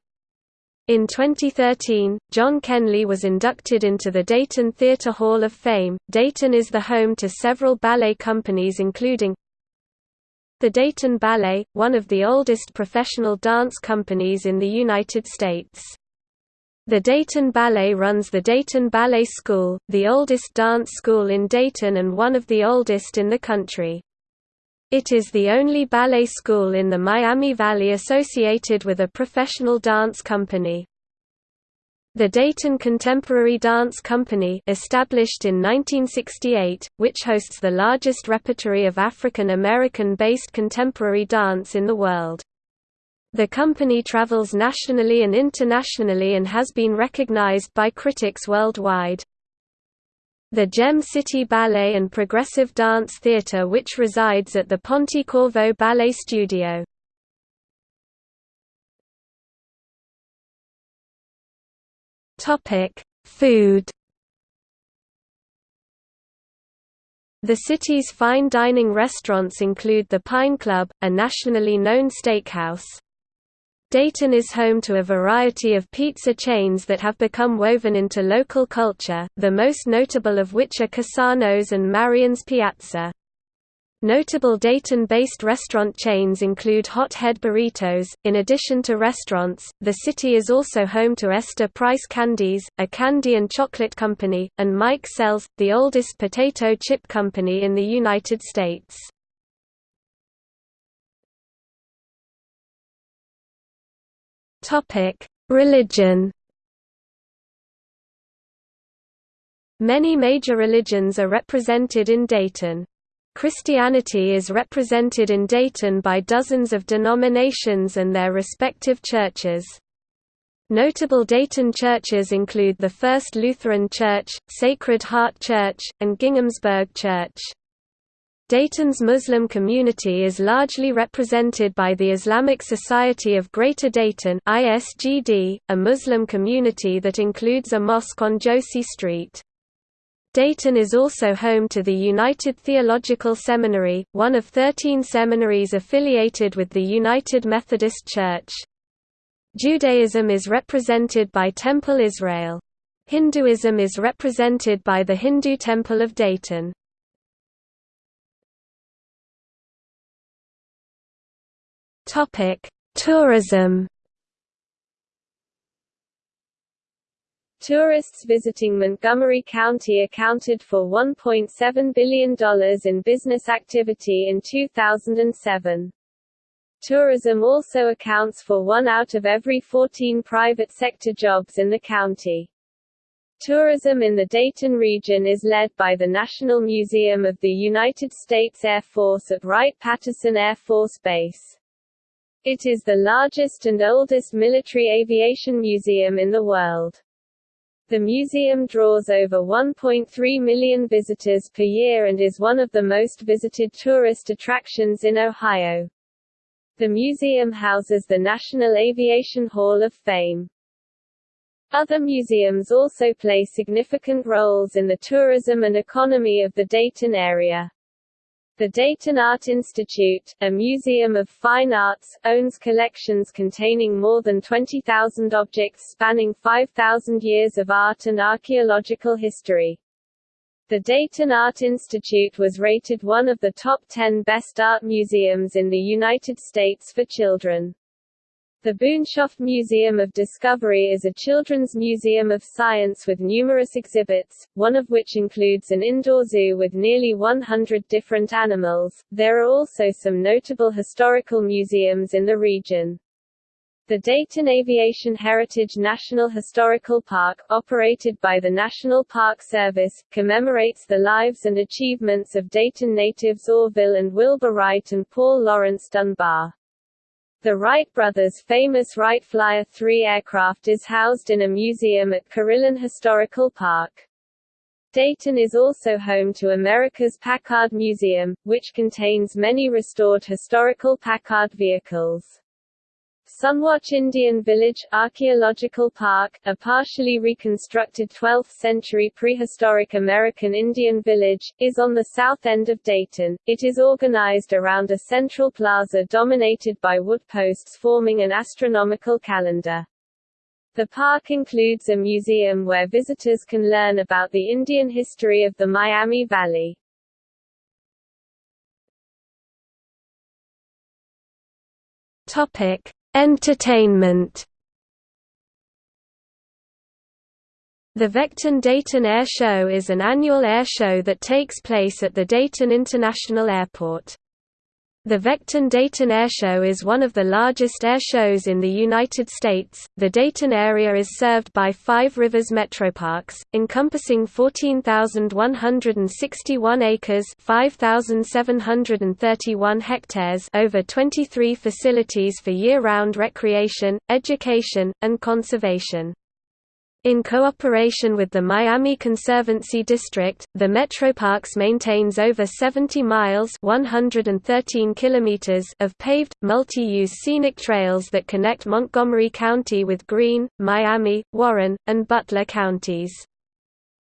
In 2013, John Kenley was inducted into the Dayton Theatre Hall of Fame. Dayton is the home to several ballet companies including the Dayton Ballet, one of the oldest professional dance companies in the United States. The Dayton Ballet runs the Dayton Ballet School, the oldest dance school in Dayton and one of the oldest in the country. It is the only ballet school in the Miami Valley associated with a professional dance company. The Dayton Contemporary Dance Company established in 1968, which hosts the largest repertory of African American-based contemporary dance in the world. The company travels nationally and internationally and has been recognized by critics worldwide. The Gem City Ballet and Progressive Dance Theatre which resides at the Pontecorvo Ballet Studio. Food The city's fine dining restaurants include the Pine Club, a nationally known steakhouse. Dayton is home to a variety of pizza chains that have become woven into local culture, the most notable of which are Cassano's and Marion's Piazza. Notable Dayton-based restaurant chains include Hot Head Burritos. In addition to restaurants, the city is also home to Esther Price Candies, a candy and chocolate company, and Mike Sells, the oldest potato chip company in the United States. Topic: Religion. Many major religions are represented in Dayton. Christianity is represented in Dayton by dozens of denominations and their respective churches. Notable Dayton churches include the First Lutheran Church, Sacred Heart Church, and Ginghamsburg Church. Dayton's Muslim community is largely represented by the Islamic Society of Greater Dayton ISGD, a Muslim community that includes a mosque on Josie Street. Dayton is also home to the United Theological Seminary, one of 13 seminaries affiliated with the United Methodist Church. Judaism is represented by Temple Israel. Hinduism is represented by the Hindu Temple of Dayton. Topic: Tourism. Tourists visiting Montgomery County accounted for $1.7 billion in business activity in 2007. Tourism also accounts for one out of every 14 private sector jobs in the county. Tourism in the Dayton region is led by the National Museum of the United States Air Force at Wright-Patterson Air Force Base. It is the largest and oldest military aviation museum in the world. The museum draws over 1.3 million visitors per year and is one of the most visited tourist attractions in Ohio. The museum houses the National Aviation Hall of Fame. Other museums also play significant roles in the tourism and economy of the Dayton area. The Dayton Art Institute, a museum of fine arts, owns collections containing more than 20,000 objects spanning 5,000 years of art and archaeological history. The Dayton Art Institute was rated one of the top 10 best art museums in the United States for children. The Boonshoft Museum of Discovery is a children's museum of science with numerous exhibits, one of which includes an indoor zoo with nearly 100 different animals. There are also some notable historical museums in the region. The Dayton Aviation Heritage National Historical Park, operated by the National Park Service, commemorates the lives and achievements of Dayton natives Orville and Wilbur Wright and Paul Laurence Dunbar. The Wright brothers' famous Wright Flyer 3 aircraft is housed in a museum at Carillon Historical Park. Dayton is also home to America's Packard Museum, which contains many restored historical Packard vehicles. Sunwatch Indian Village Archaeological Park, a partially reconstructed 12th-century prehistoric American Indian village, is on the south end of Dayton. It is organized around a central plaza dominated by wood posts forming an astronomical calendar. The park includes a museum where visitors can learn about the Indian history of the Miami Valley. Topic: Entertainment The Vectren Dayton Air Show is an annual air show that takes place at the Dayton International Airport. The Vectren Dayton Airshow is one of the largest air shows in the United States. The Dayton area is served by Five Rivers Metroparks, encompassing 14,161 acres (5,731 hectares) over 23 facilities for year-round recreation, education, and conservation. In cooperation with the Miami Conservancy District, the Metroparks maintains over 70 miles 113 kilometers of paved, multi-use scenic trails that connect Montgomery County with Greene, Miami, Warren, and Butler counties.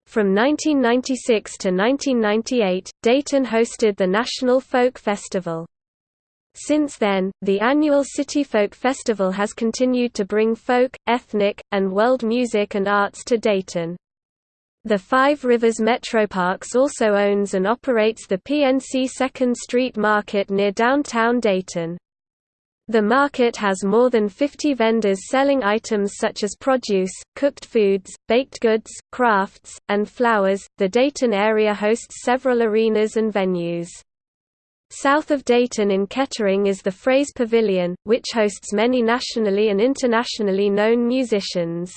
From 1996 to 1998, Dayton hosted the National Folk Festival. Since then, the annual City Folk Festival has continued to bring folk, ethnic, and world music and arts to Dayton. The Five Rivers Metroparks also owns and operates the PNC 2nd Street Market near downtown Dayton. The market has more than 50 vendors selling items such as produce, cooked foods, baked goods, crafts, and flowers. The Dayton area hosts several arenas and venues. South of Dayton in Kettering is the Fraze Pavilion, which hosts many nationally and internationally known musicians.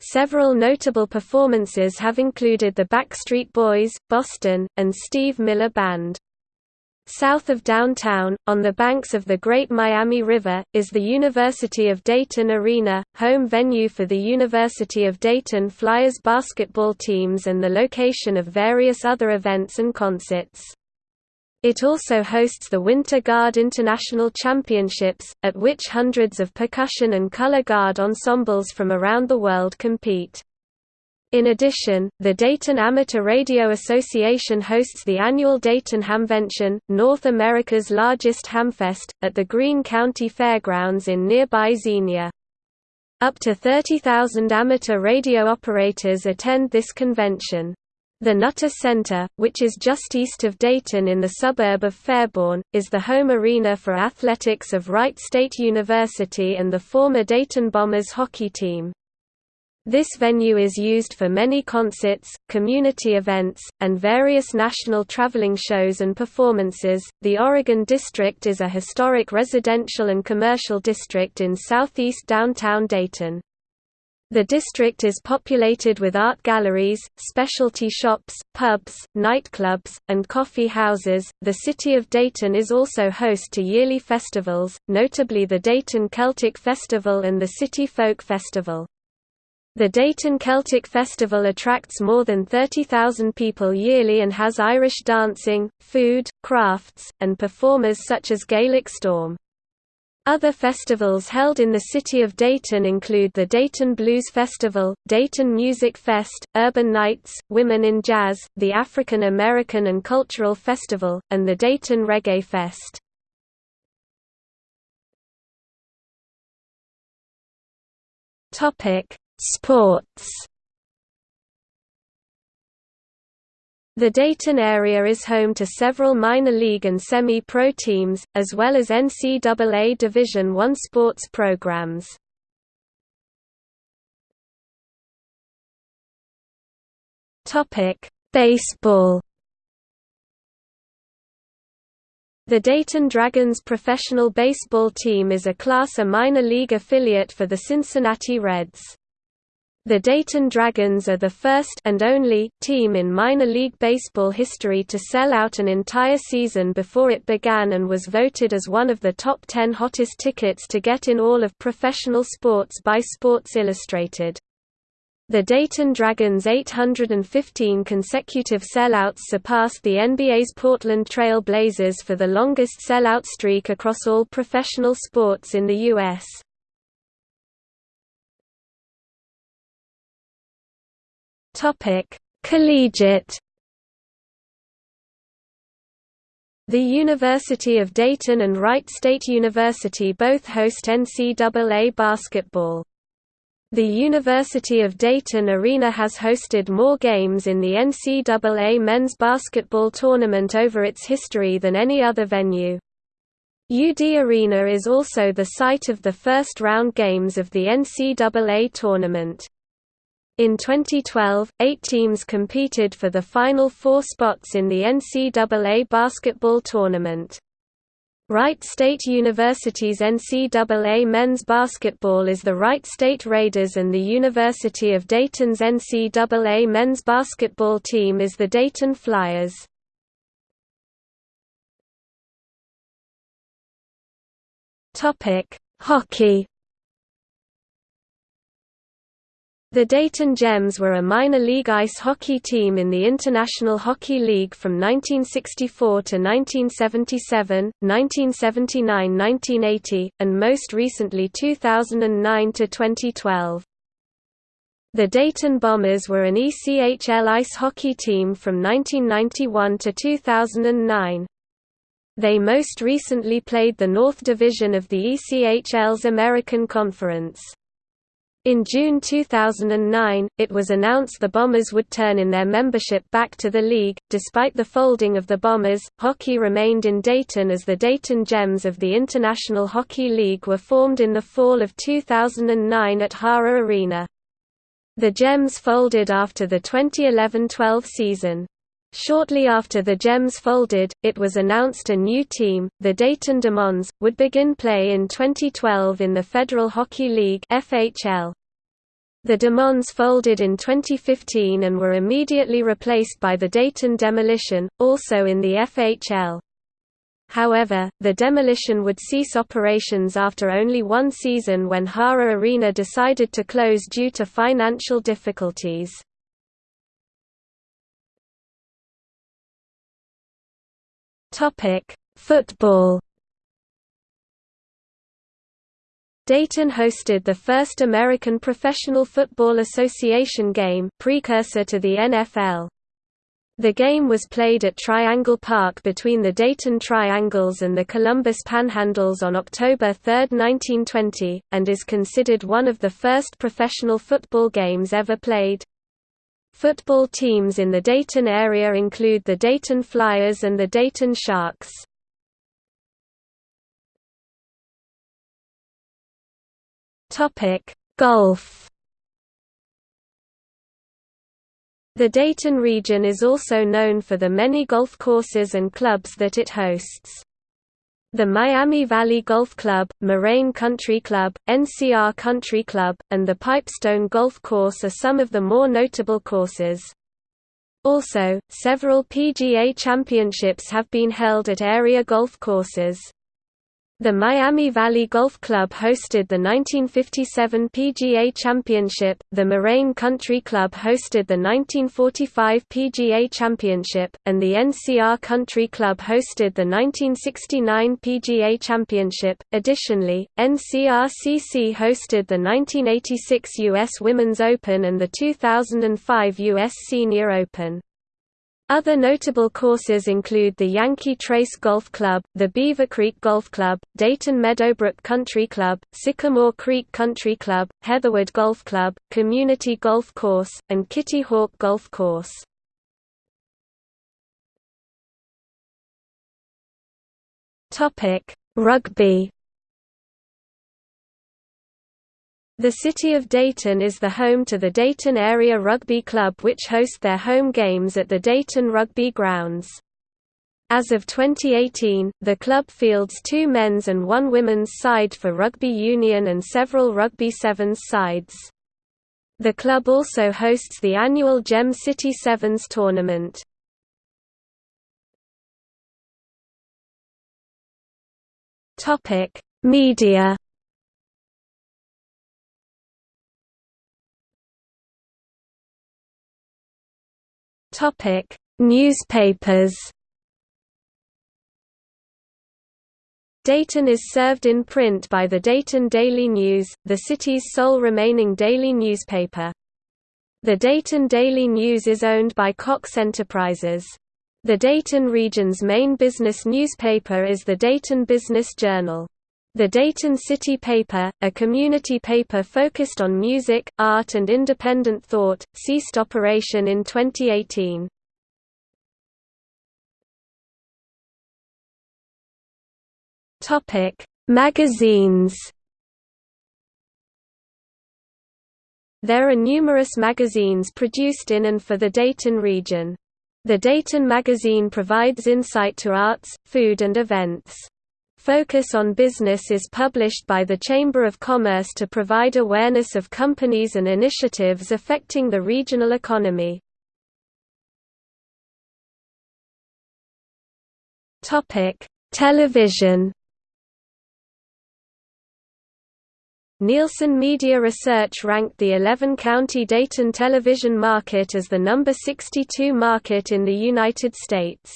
Several notable performances have included the Backstreet Boys, Boston, and Steve Miller Band. South of downtown, on the banks of the Great Miami River, is the University of Dayton Arena, home venue for the University of Dayton Flyers basketball teams and the location of various other events and concerts. It also hosts the Winter Guard International Championships, at which hundreds of percussion and color guard ensembles from around the world compete. In addition, the Dayton Amateur Radio Association hosts the annual Dayton Hamvention, North America's largest hamfest, at the Greene County Fairgrounds in nearby Xenia. Up to 30,000 amateur radio operators attend this convention. The Nutter Center, which is just east of Dayton in the suburb of Fairborn, is the home arena for athletics of Wright State University and the former Dayton Bombers hockey team. This venue is used for many concerts, community events, and various national traveling shows and performances. The Oregon District is a historic residential and commercial district in southeast downtown Dayton. The district is populated with art galleries, specialty shops, pubs, nightclubs, and coffee houses. The city of Dayton is also host to yearly festivals, notably the Dayton Celtic Festival and the City Folk Festival. The Dayton Celtic Festival attracts more than 30,000 people yearly and has Irish dancing, food, crafts, and performers such as Gaelic Storm. Other festivals held in the city of Dayton include the Dayton Blues Festival, Dayton Music Fest, Urban Nights, Women in Jazz, the African American and Cultural Festival, and the Dayton Reggae Fest. Sports The Dayton area is home to several minor league and semi-pro teams, as well as NCAA Division I sports programs. Baseball The Dayton Dragons professional baseball team is a Class A minor league affiliate for the Cincinnati Reds. The Dayton Dragons are the first and only team in minor league baseball history to sell out an entire season before it began and was voted as one of the top 10 hottest tickets to get in all of professional sports by Sports Illustrated. The Dayton Dragons' 815 consecutive sellouts surpassed the NBA's Portland Trail Blazers for the longest sellout streak across all professional sports in the U.S. Topic: Collegiate The University of Dayton and Wright State University both host NCAA basketball. The University of Dayton Arena has hosted more games in the NCAA men's basketball tournament over its history than any other venue. UD Arena is also the site of the first round games of the NCAA tournament. In 2012, eight teams competed for the final four spots in the NCAA basketball tournament. Wright State University's NCAA men's basketball is the Wright State Raiders and the University of Dayton's NCAA men's basketball team is the Dayton Flyers. Hockey The Dayton Gems were a minor league ice hockey team in the International Hockey League from 1964 to 1977, 1979–1980, and most recently 2009 to 2012. The Dayton Bombers were an ECHL ice hockey team from 1991 to 2009. They most recently played the North Division of the ECHL's American Conference. In June 2009, it was announced the Bombers would turn in their membership back to the league. Despite the folding of the Bombers, hockey remained in Dayton as the Dayton Gems of the International Hockey League were formed in the fall of 2009 at Hara Arena. The Gems folded after the 2011-12 season. Shortly after the Gems folded, it was announced a new team, the Dayton Demons, would begin play in 2012 in the Federal Hockey League FHL. The Demons folded in 2015 and were immediately replaced by the Dayton Demolition, also in the FHL. However, the demolition would cease operations after only one season when Hara Arena decided to close due to financial difficulties. Football Dayton hosted the first American Professional Football Association game precursor to the NFL. The game was played at Triangle Park between the Dayton Triangles and the Columbus Panhandles on October 3, 1920, and is considered one of the first professional football games ever played. Football teams in the Dayton area include the Dayton Flyers and the Dayton Sharks. Golf The Dayton region is also known for the many golf courses and clubs that it hosts. The Miami Valley Golf Club, Moraine Country Club, NCR Country Club, and the Pipestone Golf Course are some of the more notable courses. Also, several PGA championships have been held at area golf courses. The Miami Valley Golf Club hosted the 1957 PGA Championship, the Moraine Country Club hosted the 1945 PGA Championship, and the NCR Country Club hosted the 1969 PGA Championship. Additionally, NCRCC hosted the 1986 U.S. Women's Open and the 2005 U.S. Senior Open. Other notable courses include the Yankee Trace Golf Club, the Beavercreek Golf Club, Dayton Meadowbrook Country Club, Sycamore Creek Country Club, Heatherwood Golf Club, Community Golf Course, and Kitty Hawk Golf Course. Rugby The city of Dayton is the home to the Dayton Area Rugby Club which host their home games at the Dayton Rugby Grounds. As of 2018, the club fields two men's and one women's side for rugby union and several rugby sevens sides. The club also hosts the annual Gem City Sevens tournament. Media Topic: Newspapers. Dayton is served in print by the Dayton Daily News, the city's sole remaining daily newspaper. The Dayton Daily News is owned by Cox Enterprises. The Dayton region's main business newspaper is the Dayton Business Journal. The Dayton City Paper, a community paper focused on music, art and independent thought, ceased operation in 2018. Topic: Magazines There are numerous magazines produced in and for the Dayton region. The Dayton Magazine provides insight to arts, food and events. Focus on Business is published by the Chamber of Commerce to provide awareness of companies and initiatives affecting the regional economy. Television Nielsen Media Research ranked the 11-county Dayton television market as the number 62 market in the United States.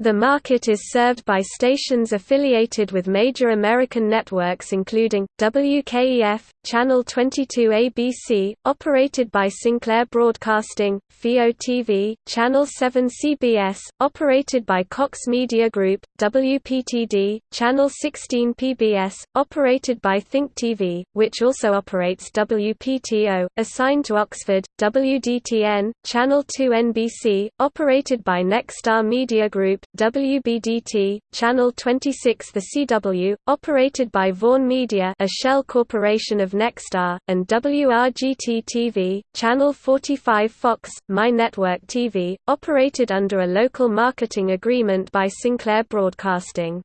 The market is served by stations affiliated with major American networks including, WKEF, Channel 22 ABC, operated by Sinclair Broadcasting, WHIO TV, Channel 7 CBS, operated by Cox Media Group, WPTD, Channel 16 PBS, operated by Think TV, which also operates WPTO, assigned to Oxford, WDTN, Channel 2 NBC, operated by Nexstar Media Group, WBDT, Channel 26 The CW, operated by Vaughan Media a shell corporation of Nexstar, and WRGT-TV, Channel 45 Fox, My Network TV, operated under a local marketing agreement by Sinclair Broadcasting.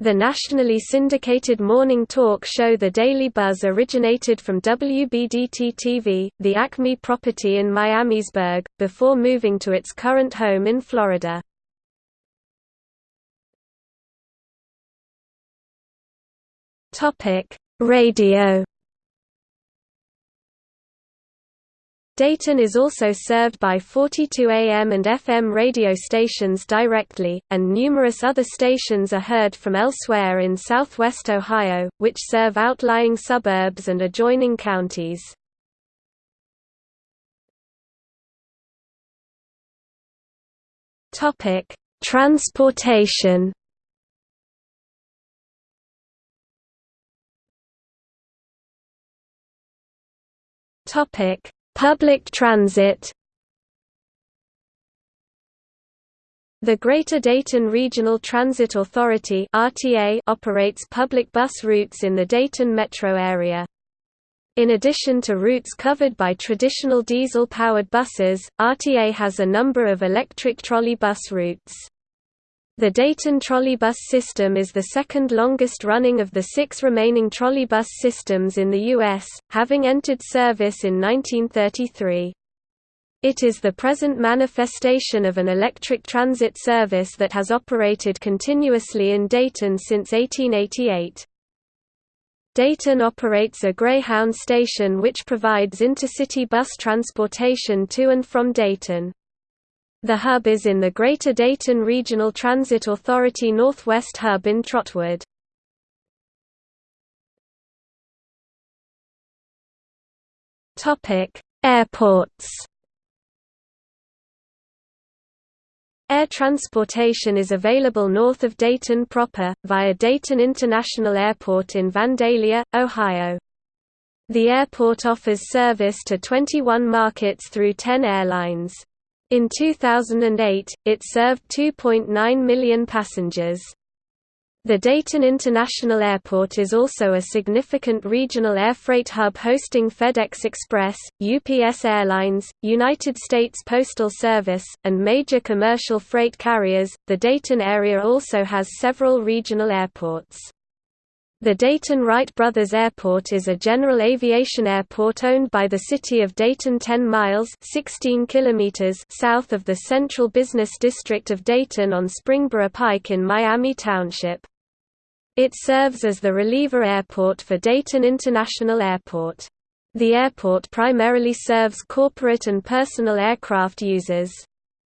The nationally syndicated morning talk show The Daily Buzz originated from WBDT-TV, the Acme property in Miamisburg, before moving to its current home in Florida. Radio Dayton is also served by 42 AM and FM radio stations directly, and numerous other stations are heard from elsewhere in southwest Ohio, which serve outlying suburbs and adjoining counties. Transportation Topic Public transit The Greater Dayton Regional Transit Authority (RTA) operates public bus routes in the Dayton metro area. In addition to routes covered by traditional diesel-powered buses, RTA has a number of electric trolley bus routes. The Dayton trolleybus system is the second longest running of the six remaining trolleybus systems in the U.S., having entered service in 1933. It is the present manifestation of an electric transit service that has operated continuously in Dayton since 1888. Dayton operates a Greyhound station which provides intercity bus transportation to and from Dayton. The hub is in the Greater Dayton Regional Transit Authority Northwest Hub in Trotwood. Airports Air transportation is available north of Dayton proper, via Dayton International Airport in Vandalia, Ohio. The airport offers service to 21 markets through 10 airlines. In 2008, it served 2.9 million passengers. The Dayton International Airport is also a significant regional air freight hub hosting FedEx Express, UPS Airlines, United States Postal Service, and major commercial freight carriers. The Dayton area also has several regional airports. The Dayton Wright Brothers Airport is a general aviation airport owned by the city of Dayton 10 miles 16 kilometers south of the central business district of Dayton on Springboro Pike in Miami Township. It serves as the reliever airport for Dayton International Airport. The airport primarily serves corporate and personal aircraft users.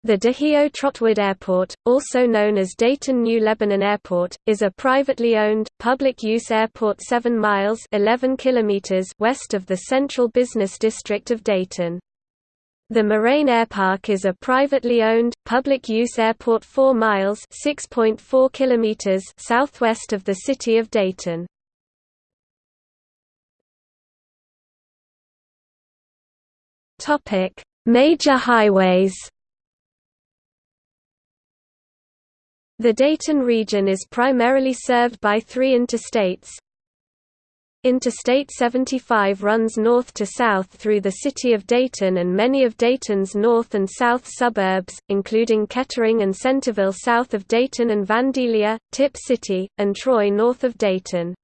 The Dahio Trotwood Airport, also known as Dayton New Lebanon Airport, is a privately owned, public-use airport 7 miles 11 kilometers west of the central business district of Dayton. The Moraine Airpark is a privately owned, public-use airport 4 miles 6.4 kilometers southwest of the city of Dayton. Major highways The Dayton region is primarily served by three interstates. Interstate 75 runs north to south through the city of Dayton and many of Dayton's north and south suburbs, including Kettering and Centerville south of Dayton and Vandalia, Tipp City, and Troy north of Dayton.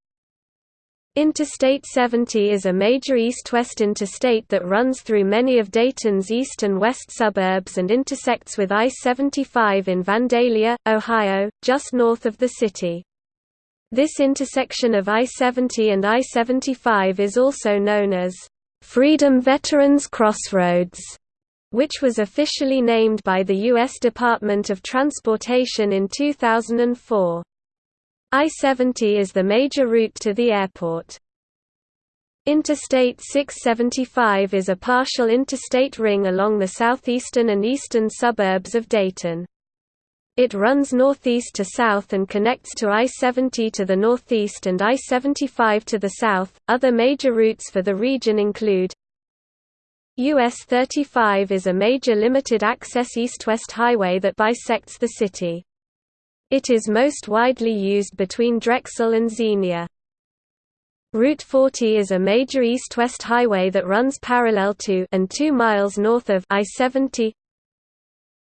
Interstate 70 is a major east-west interstate that runs through many of Dayton's east and west suburbs and intersects with I-75 in Vandalia, Ohio, just north of the city. This intersection of I-70 and I-75 is also known as Freedom Veterans Crossroads, which was officially named by the U.S. Department of Transportation in 2004. I-70 is the major route to the airport. Interstate 675 is a partial interstate ring along the southeastern and eastern suburbs of Dayton. It runs northeast to south and connects to I-70 to the northeast and I-75 to the south. Other major routes for the region include US 35 is a major limited access east-west highway that bisects the city. It is most widely used between Drexel and Xenia. Route 40 is a major east-west highway that runs parallel to and 2 miles north of I-70.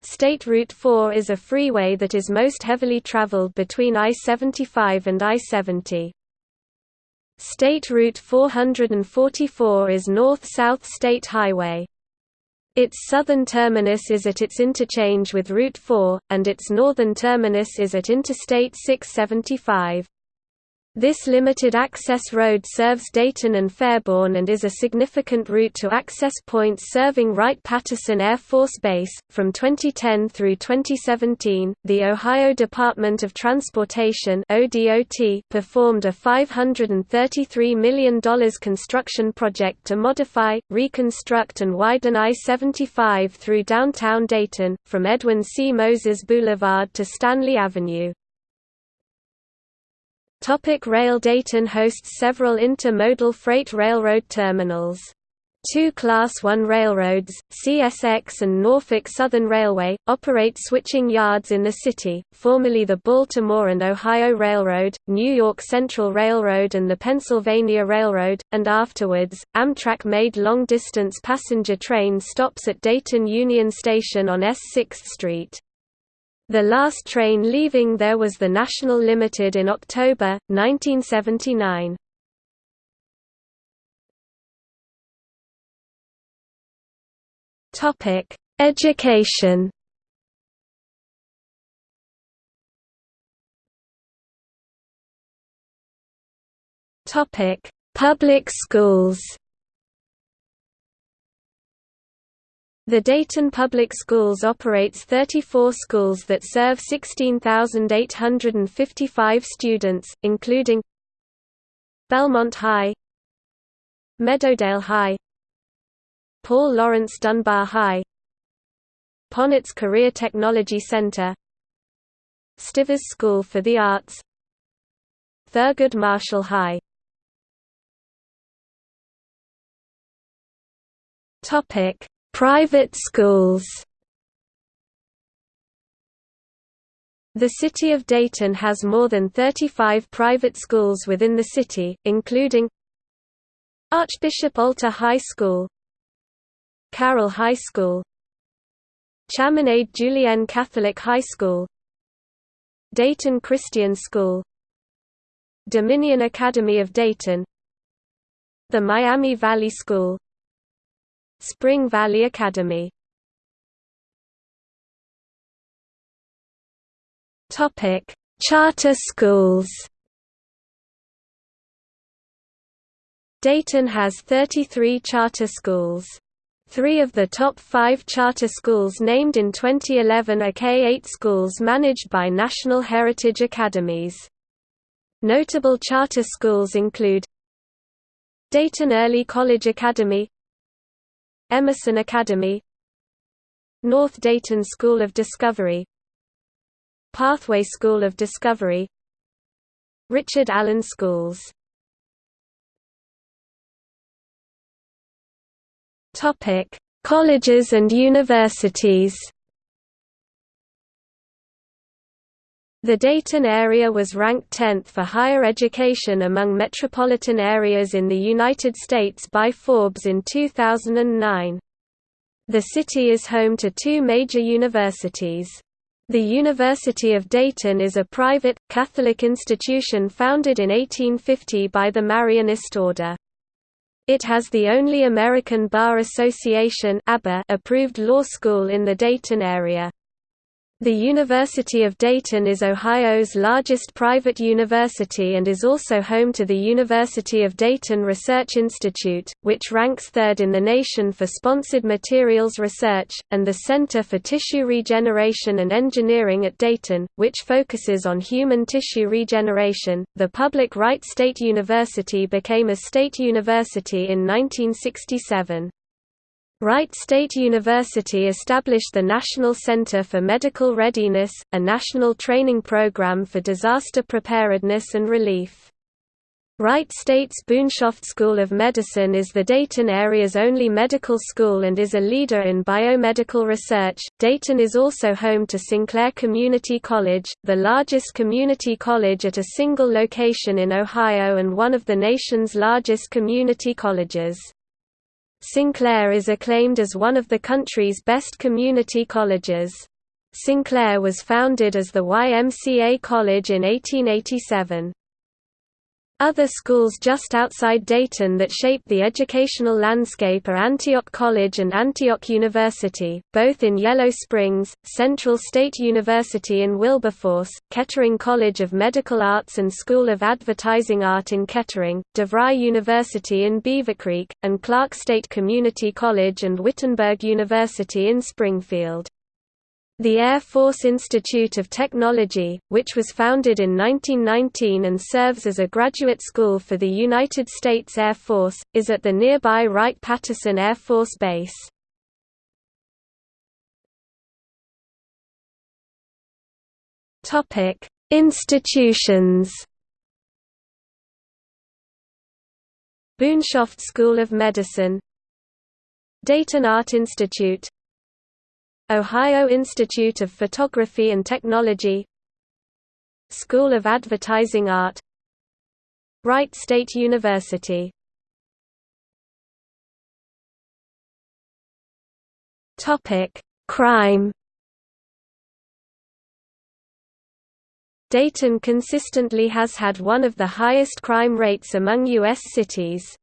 State Route 4 is a freeway that is most heavily traveled between I-75 and I-70. State Route 444 is North-South State Highway. Its southern terminus is at its interchange with Route 4, and its northern terminus is at Interstate 675. This limited access road serves Dayton and Fairborn and is a significant route to access points serving Wright-Patterson Air Force Base. From 2010 through 2017, the Ohio Department of Transportation (ODOT) performed a $533 million construction project to modify, reconstruct and widen I-75 through downtown Dayton, from Edwin C. Moses Boulevard to Stanley Avenue. Topic rail Dayton hosts several intermodal freight railroad terminals. Two Class I railroads, CSX and Norfolk Southern Railway, operate switching yards in the city, formerly the Baltimore and Ohio Railroad, New York Central Railroad and the Pennsylvania Railroad, and afterwards, Amtrak made long-distance passenger train stops at Dayton Union Station on S 6th Street. The last train leaving there was the National Limited in October, 1979. Education Public schools The Dayton Public Schools operates 34 schools that serve 16,855 students, including Belmont High Meadowdale High Paul Laurence Dunbar High Ponitz Career Technology Center Stivers School for the Arts Thurgood Marshall High. Topic Private schools. The city of Dayton has more than 35 private schools within the city, including Archbishop Alter High School Carroll High School Chaminade Julienne Catholic High School Dayton Christian School Dominion Academy of Dayton The Miami Valley School Spring Valley Academy Topic: Charter schools. Dayton has 33 charter schools. Three of the top five charter schools named in 2011 are K-8 schools managed by National Heritage Academies. Notable charter schools include Dayton Early College Academy Emerson Academy North Dayton School of Discovery Pathway School of Discovery Richard Allen Schools Colleges and universities. The Dayton area was ranked 10th for higher education among metropolitan areas in the United States by Forbes in 2009. The city is home to two major universities. The University of Dayton is a private, Catholic institution founded in 1850 by the Marianist Order. It has the only American Bar Association approved law school in the Dayton area. The University of Dayton is Ohio's largest private university and is also home to the University of Dayton Research Institute, which ranks third in the nation for sponsored materials research, and the Center for Tissue Regeneration and Engineering at Dayton, which focuses on human tissue regeneration. The public Wright State University became a state university in 1967. Wright State University established the National Center for Medical Readiness, a national training program for disaster preparedness and relief. Wright State's Boonshoft School of Medicine is the Dayton area's only medical school and is a leader in biomedical research. Dayton is also home to Sinclair Community College, the largest community college at a single location in Ohio and one of the nation's largest community colleges. Sinclair is acclaimed as one of the country's best community colleges. Sinclair was founded as the YMCA College in 1887. Other schools just outside Dayton that shape the educational landscape are Antioch College and Antioch University, both in Yellow Springs, Central State University in Wilberforce, Kettering College of Medical Arts and School of Advertising Art in Kettering, DeVry University in Beavercreek, and Clark State Community College and Wittenberg University in Springfield. The Air Force Institute of Technology, which was founded in 1919 and serves as a graduate school for the United States Air Force, is at the nearby Wright-Patterson Air Force Base. Institutions. Boonshoft School of Medicine. Dayton Art Institute Ohio Institute of Photography and Technology School of Advertising Art Wright State University Crime Dayton consistently has had one of the highest crime rates among U.S. cities.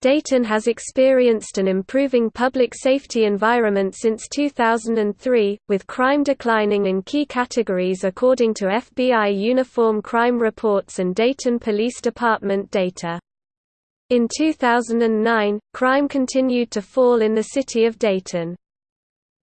Dayton has experienced an improving public safety environment since 2003, with crime declining in key categories according to FBI Uniform Crime Reports and Dayton Police Department data. In 2009, crime continued to fall in the city of Dayton.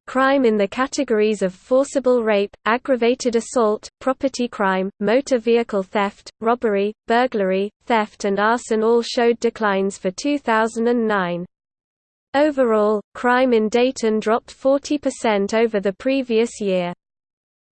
Crime in the categories of forcible rape, aggravated assault, property crime, motor vehicle theft, robbery, burglary, theft and arson all showed declines for 2009. Overall, crime in Dayton dropped 40% over the previous year.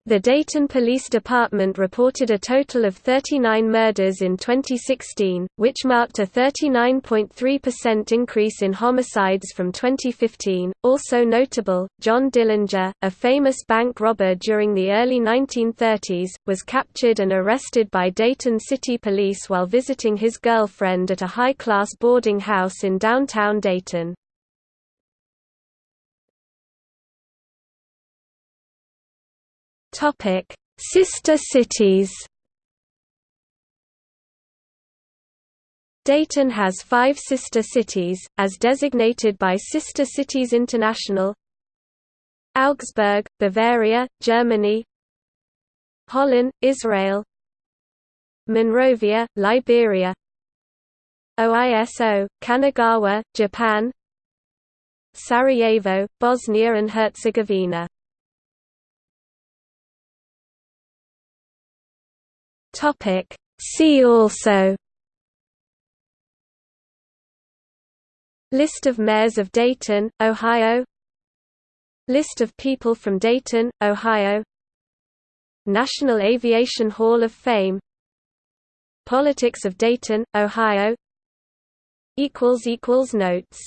The Dayton Police Department reported a total of 39 murders in 2016, which marked a 39.3% increase in homicides from 2015. Also notable, John Dillinger, a famous bank robber during the early 1930s, was captured and arrested by Dayton City Police while visiting his girlfriend at a high-class boarding house in downtown Dayton. Topic: Sister cities. Dayton has five sister cities, as designated by Sister Cities International. Augsburg, Bavaria, Germany. Holon, Israel. Monrovia, Liberia. Oiso, Kanagawa, Japan. Sarajevo, Bosnia and Herzegovina Topic See also List of mayors of Dayton, Ohio List of people from Dayton, Ohio National Aviation Hall of Fame Politics of Dayton, Ohio Notes